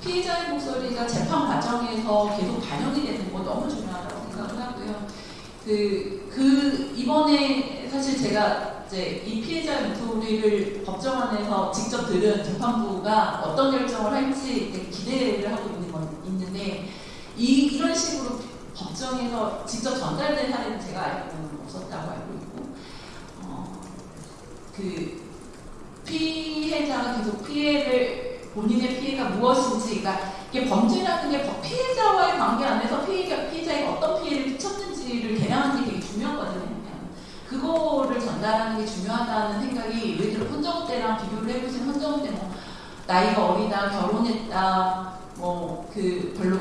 피해자의 목소리가 재판 과정에서 계속 반영이 되는 거 너무 중요하다고 생각을 하고요. 그, 그, 이번에 사실 제가 이제 이 피해자의 목소리를 법정 안에서 직접 들은 재판부가 어떤 결정을 할지 기대를 하고 있는 건 있는데, 이, 이런 식으로 법정에서 직접 전달된 사례는 제가 알고는 없었다고 알고 있고, 어, 그, 피해자가 계속 피해를 본인의 피해가 무엇인지, 그러니까 이게 범죄라는 게 피해자와의 관계 안에서 피해자, 피해자에게 어떤 피해를 끼쳤는지를 개량하는 게 되게 중요하거든요. 그거를 전달하는 게 중요하다는 생각이 예를 들어 헌정우 때랑 비교를 해보시면 헌정우 때뭐 나이가 어리다, 결혼했다, 뭐 그 별로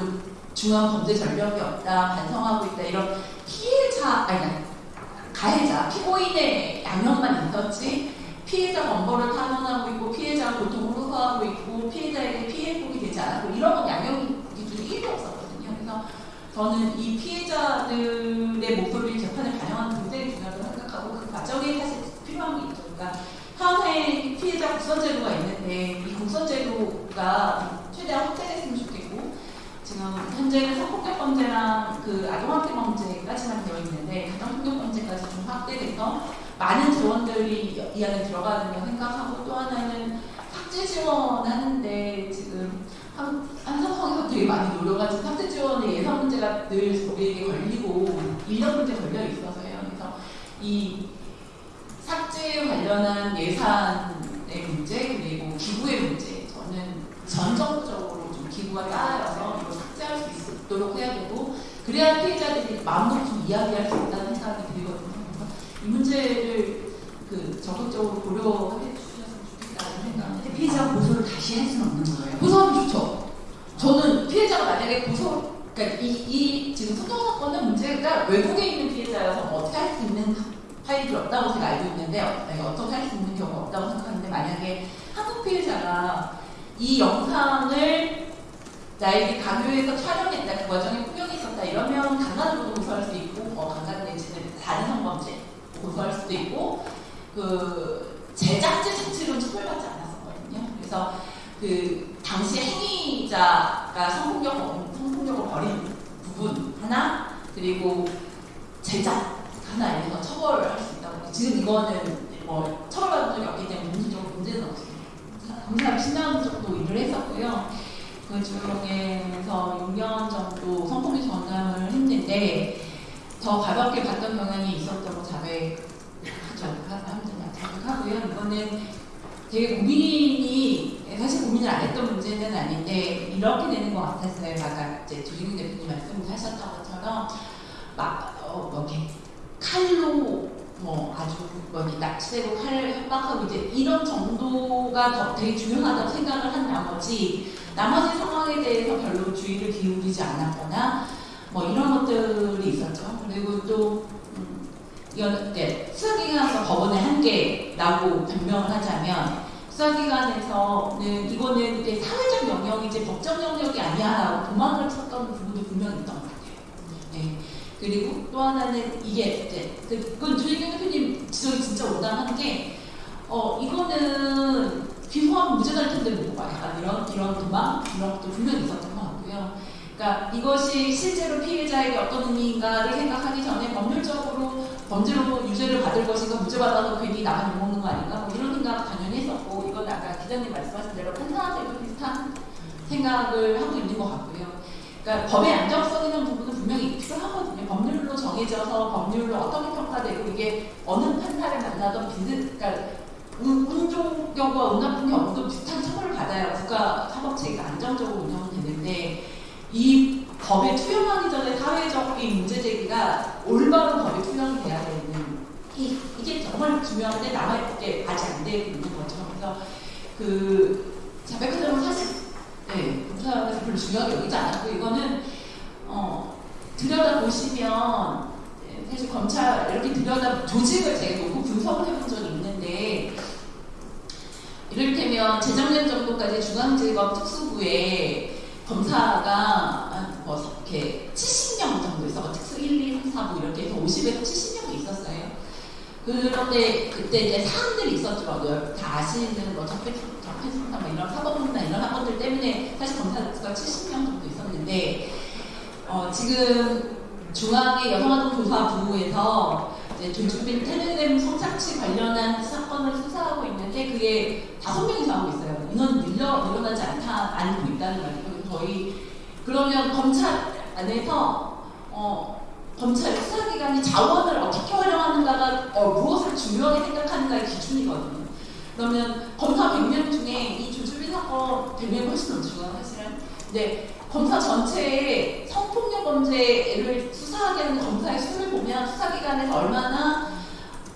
중요한 범죄 전력이 없다, 반성하고 있다 이런 피해자 아니 가해자, 피고인의 양형만 있었지 피해자 범벌을 탄원하고 있고 피해자 고통을 호소하고 있고 피해자에게 피해 회복이 되지 않았고 이런 양형 기준이 1도 없었거든요. 그래서 저는 이 피해자들의 목소리를 재판에 반영하는 게 굉장히 중요하다고 생각하고 그 과정에 사실 필요한 게 있죠. 그러니까 현행 피해자 국선제도가 있는데 이 국선제도가 최대한 확대됐으면 좋겠고 지금 현재는 성폭력 범죄랑 그 아동학대 범죄까지만 되어 있는데 가정폭력 범죄까지 좀 확대돼서 많은 지원들이 이 안에 들어가는 생각하고 또 하나는 삭제 지원하는데 지금 한, 한성성에서 되게 많이 노려가지고 삭제 지원의 예산 문제가 늘 우리에게 걸리고 인력 문제 걸려 있어서요. 그래서 이 삭제 관련한 예산의 문제 그리고 기부의 문제 저는 전정적으로 좀 기부가 쌓여서 이걸 삭제할 수 있도록 해야 되고 그래야 피해자들이 마음으로 좀 이야기할 수 있다는 생각이 이 문제를 그 적극적으로 고려해 주셨으면 좋겠다는 생각을 근데 피해자가 고소를 다시 할 수는 없는 거예요. 고소하면 좋죠. 저는 피해자가 만약에 고소, 그러니까 이, 이 지금 소통 사건은 문제가 외국에 있는 피해자여서 뭐 어떻게 할 수 있는 파일이 없다고 제가 알고 있는데 어, 내가 어떻게 할 수 있는 경우가 없다고 생각하는데 만약에 한국 피해자가 이 영상을 나에게 강요해서 촬영했다 그 과정에 폭력이 있었다 이러면 강간으로도 고소할 수 있고 어, 강간 내지는 다른 성범죄 고소할 수도 있고 그 제작자 자체로는 처벌받지 않았었거든요. 그래서 그 당시 행위자가 성폭력 성폭력을 벌인 부분 하나 그리고 제작 하나에 대해서 처벌을 할수 있다고 지금 이거는 뭐 처벌받은 적이 없기 때문에 문제적으로 문제는 없습니다. 검사를 10년 정도 일을 했었고요. 그 중에서 6년 정도 성폭력 전담을 했는데 더 가볍게 봤던 경향이 있었다고 자백하죠. 자백하고요. 이거는 되게 고민이 사실 고민을 안 했던 문제는 아닌데 이렇게 되는 것 같았어요. 아까 이제 조진근 대표님 말씀하셨던 것처럼 막 어, 뭐 칼로 뭐 아주 뭐 납치되고 칼을 협박하고 이제 이런 정도가 더 되게 중요하다고 생각을 한 나머지 나머지 상황에 대해서 별로 주의를 기울이지 않았거나 뭐 이런 것들이 있었죠. 그리고 또 음, 이건 이제 수사기관에서 법원의 한계라고 변명을 하자면 수사기관에서는 이거는 이제 사회적 영역이지 법적 영역이 아니야라고 도망을 쳤던 부분도 분명히 있던 것 같아요. 네. 그리고 또 하나는 이게 이제 그- 그건 조희경 대표님 지적이 진짜 온당한 게 어, 이거는 기소하면 무죄 될 텐데 뭐고 약간 이런 이런 도망 이런 것도 분명히 있었던 것 같고요. 그러니까 이것이 실제로 피해자에게 어떤 의미인가를 생각하기 전에 법률적으로 범죄로 유죄를 받을 것인가 무죄 받아서 괜히 나만 욕먹는 거 아닌가 뭐 이런 생각 당연히 했었고 이건 아까 기자님 말씀하신 대로 판사한테도 비슷한 생각을 하고 있는 것 같고요. 그러니까 법의 안정성이라는 부분은 분명히 필요하거든요. 법률로 정해져서 법률로 어떻게 평가되고 이게 어느 판사를 만나던 비슷, 그러니까 운- 운 좋은 경우와 운 나쁜 경우도 비슷한 처벌을 받아야 국가 사법체계가 안정적으로 운영이 되는데 이 법에 투영하기 전에 사회적인 문제 제기가 올바른 법에 투영이 돼야 되는 이, 이게 정말 중요한데 남아있게 아직 안 되고 있는 거죠. 그래서 그 자백하자면 사실 네, 검사가 별로 중요하게 여기지 않았고 이거는 어, 들여다 보시면 네, 사실 검찰 이렇게 들여다 조직을 제가 놓고 분석을 해본 적이 있는데 이를테면 재작년 정도까지 중앙지검 특수부에 검사가 한뭐 이렇게 70명 정도 있어 특수 1, 2, 3, 4, 뭐 이렇게 해서 50에서 70명이 있었어요. 그런데 그때 이제 사안들이 있었더라고요. 다 아시는 뭐 적폐 적폐청산 뭐 이런 사법문나 이런 사건들 때문에 사실 검사가 70명 정도 있었는데 어, 지금 중앙의 여성아동조사부에서 조주빈 텔레그램 성착취 관련한 사건을 수사하고 있는데 그게 다섯 명이서 하고 있어요. 인원 늘려 늘어나지 않다 않고 있다는 말이에 저희 그러면 검찰 안에서 어, 검찰 수사기관이 자원을 어떻게 활용하는가가 어, 무엇을 중요하게 생각하는가의 기준이거든요. 그러면 검사 100명 중에 이 조주빈 사건 100명이 훨씬 넘죠, 사실은. 근데 검사 전체의 성폭력 범죄를 수사하게 하는 검사의 수를 보면 수사기관에서 얼마나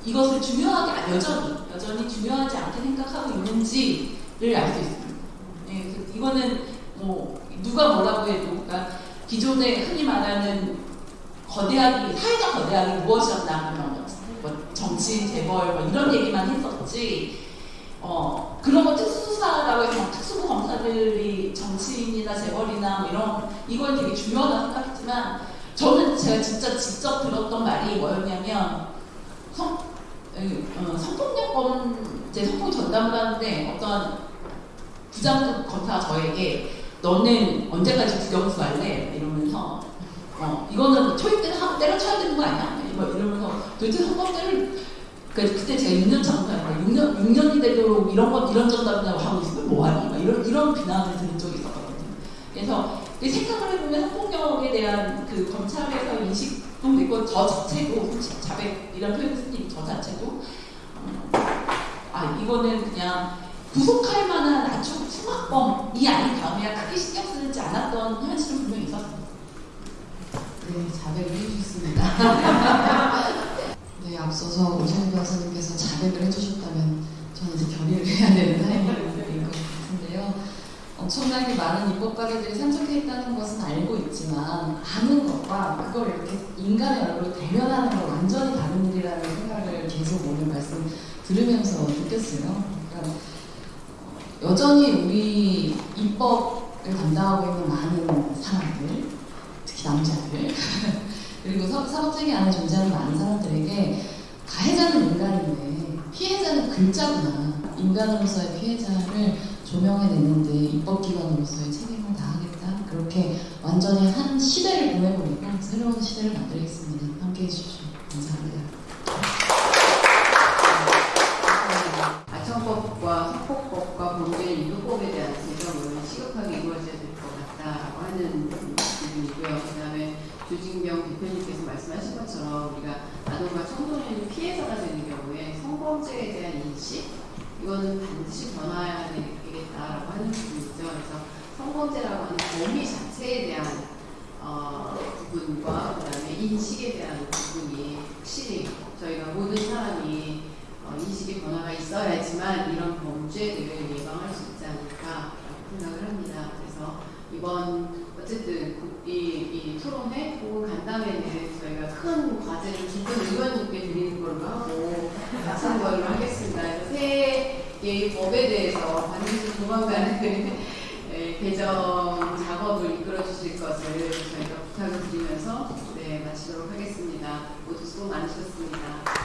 이것을 중요하게, 아, 여전히, 여전히 중요하지 않게 생각하고 있는지를 알 수 있습니다. 네, 이거는 뭐, 누가 뭐라고 해도, 그러니까 기존에 흔히 말하는 거대하기, 사회적 거대하기 무엇이었나, 그런 뭐 정치, 재벌, 뭐 이런 얘기만 했었지, 어, 그런 거 특수수사라고 해서 특수부 검사들이 정치인이나 재벌이나 뭐 이런, 이걸 되게 중요하다고 생각했지만, 저는 제가 진짜 직접 들었던 말이 뭐였냐면, 성, 어, 성폭력범, 제 성폭 전담을 하는데 어떤 부장급 검사가 저에게 너 너는 언제까지 국영수 할래? 이러면서 어 이거는 초입 때는 하고 때려쳐야 되는 거 아니야? 뭐 이러면서 도대체 선거제를 그 그때 제가 6년 차인가요? 6년 6년이 되도록 이런 것 이런 전담이라고 하고 있으면 뭐하니? 막 이런 이런 비난을 들은 적이 있었거든요. 그래서 그 생각을 해보면 성폭력에 대한 그 검찰에서 인식도 있고 저 자체도 자백이라는 표현을 쓰는 저 자체도 어, 아 이거는 그냥 구속할 만한 아주 흉악범이 아닌 다음에 크게 신경 쓰지 않았던 현실은 분명히 있었습니다. 네, 자백을 해주셨습니다. 네, 앞서서 오재훈 변호사님께서 자백을 해주셨다면 저는 이제 결의를 해야 되는 타이밍인 것 같은데요. 엄청나게 많은 입법 가게들이 참석했다는 것은 알고 있지만 아는 것과 그걸 이렇게 인간의 얼굴로 대면하는 건 완전히 다른 일이라는 생각을 계속 오늘 말씀 들으면서 느꼈어요. 여전히 우리 입법을 담당하고 있는 많은 사람들, 특히 남자들, 그리고 사- 사법체계 안에 존재하는 많은 사람들에게 가해자는 인간인데 피해자는 글자구나. 인간으로서의 피해자를 조명해내는데 입법기관으로서의 책임을 다하겠다. 그렇게 완전히 한 시대를 보내버리고 새로운 시대를 만들겠습니다. 함께 해 주십시오. 감사합니다. 아청법과 성폭법과 범죄 유도법에 대한 개정을 시급하게 이루어져야 될 것 같다라고 하는 부분이고요. 그 다음에 조진경 대표님께서 말씀하신 것처럼 우리가 아동과 청소년이 피해자가 되는 경우에 성범죄에 대한 인식 이거는 반드시 변화해야 되겠다라고 하는 부분이죠. 그래서 성범죄라고 하는 범위 자체에 대한 어, 부분과 그다음에 인식에 대한 부분이 확실히 저희가 모든 사람이 어, 인식의 변화가 있어야지만 이런 범죄들을 예방할 수 있지 않을까라고 생각을 합니다. 그래서 이번 어쨌든 이, 이 토론회 혹은 간담회는 저희가 큰 과제를 주변 의원님께 드리는 걸로 하고 같은 걸로 하겠습니다. 그래서 새 개의 법에 대해서 반드시 조만간에 예, 개정 작업을 이끌어 주실 것을 저희가 부탁을 드리면서 네, 마치도록 하겠습니다. 모두 수고 많으셨습니다.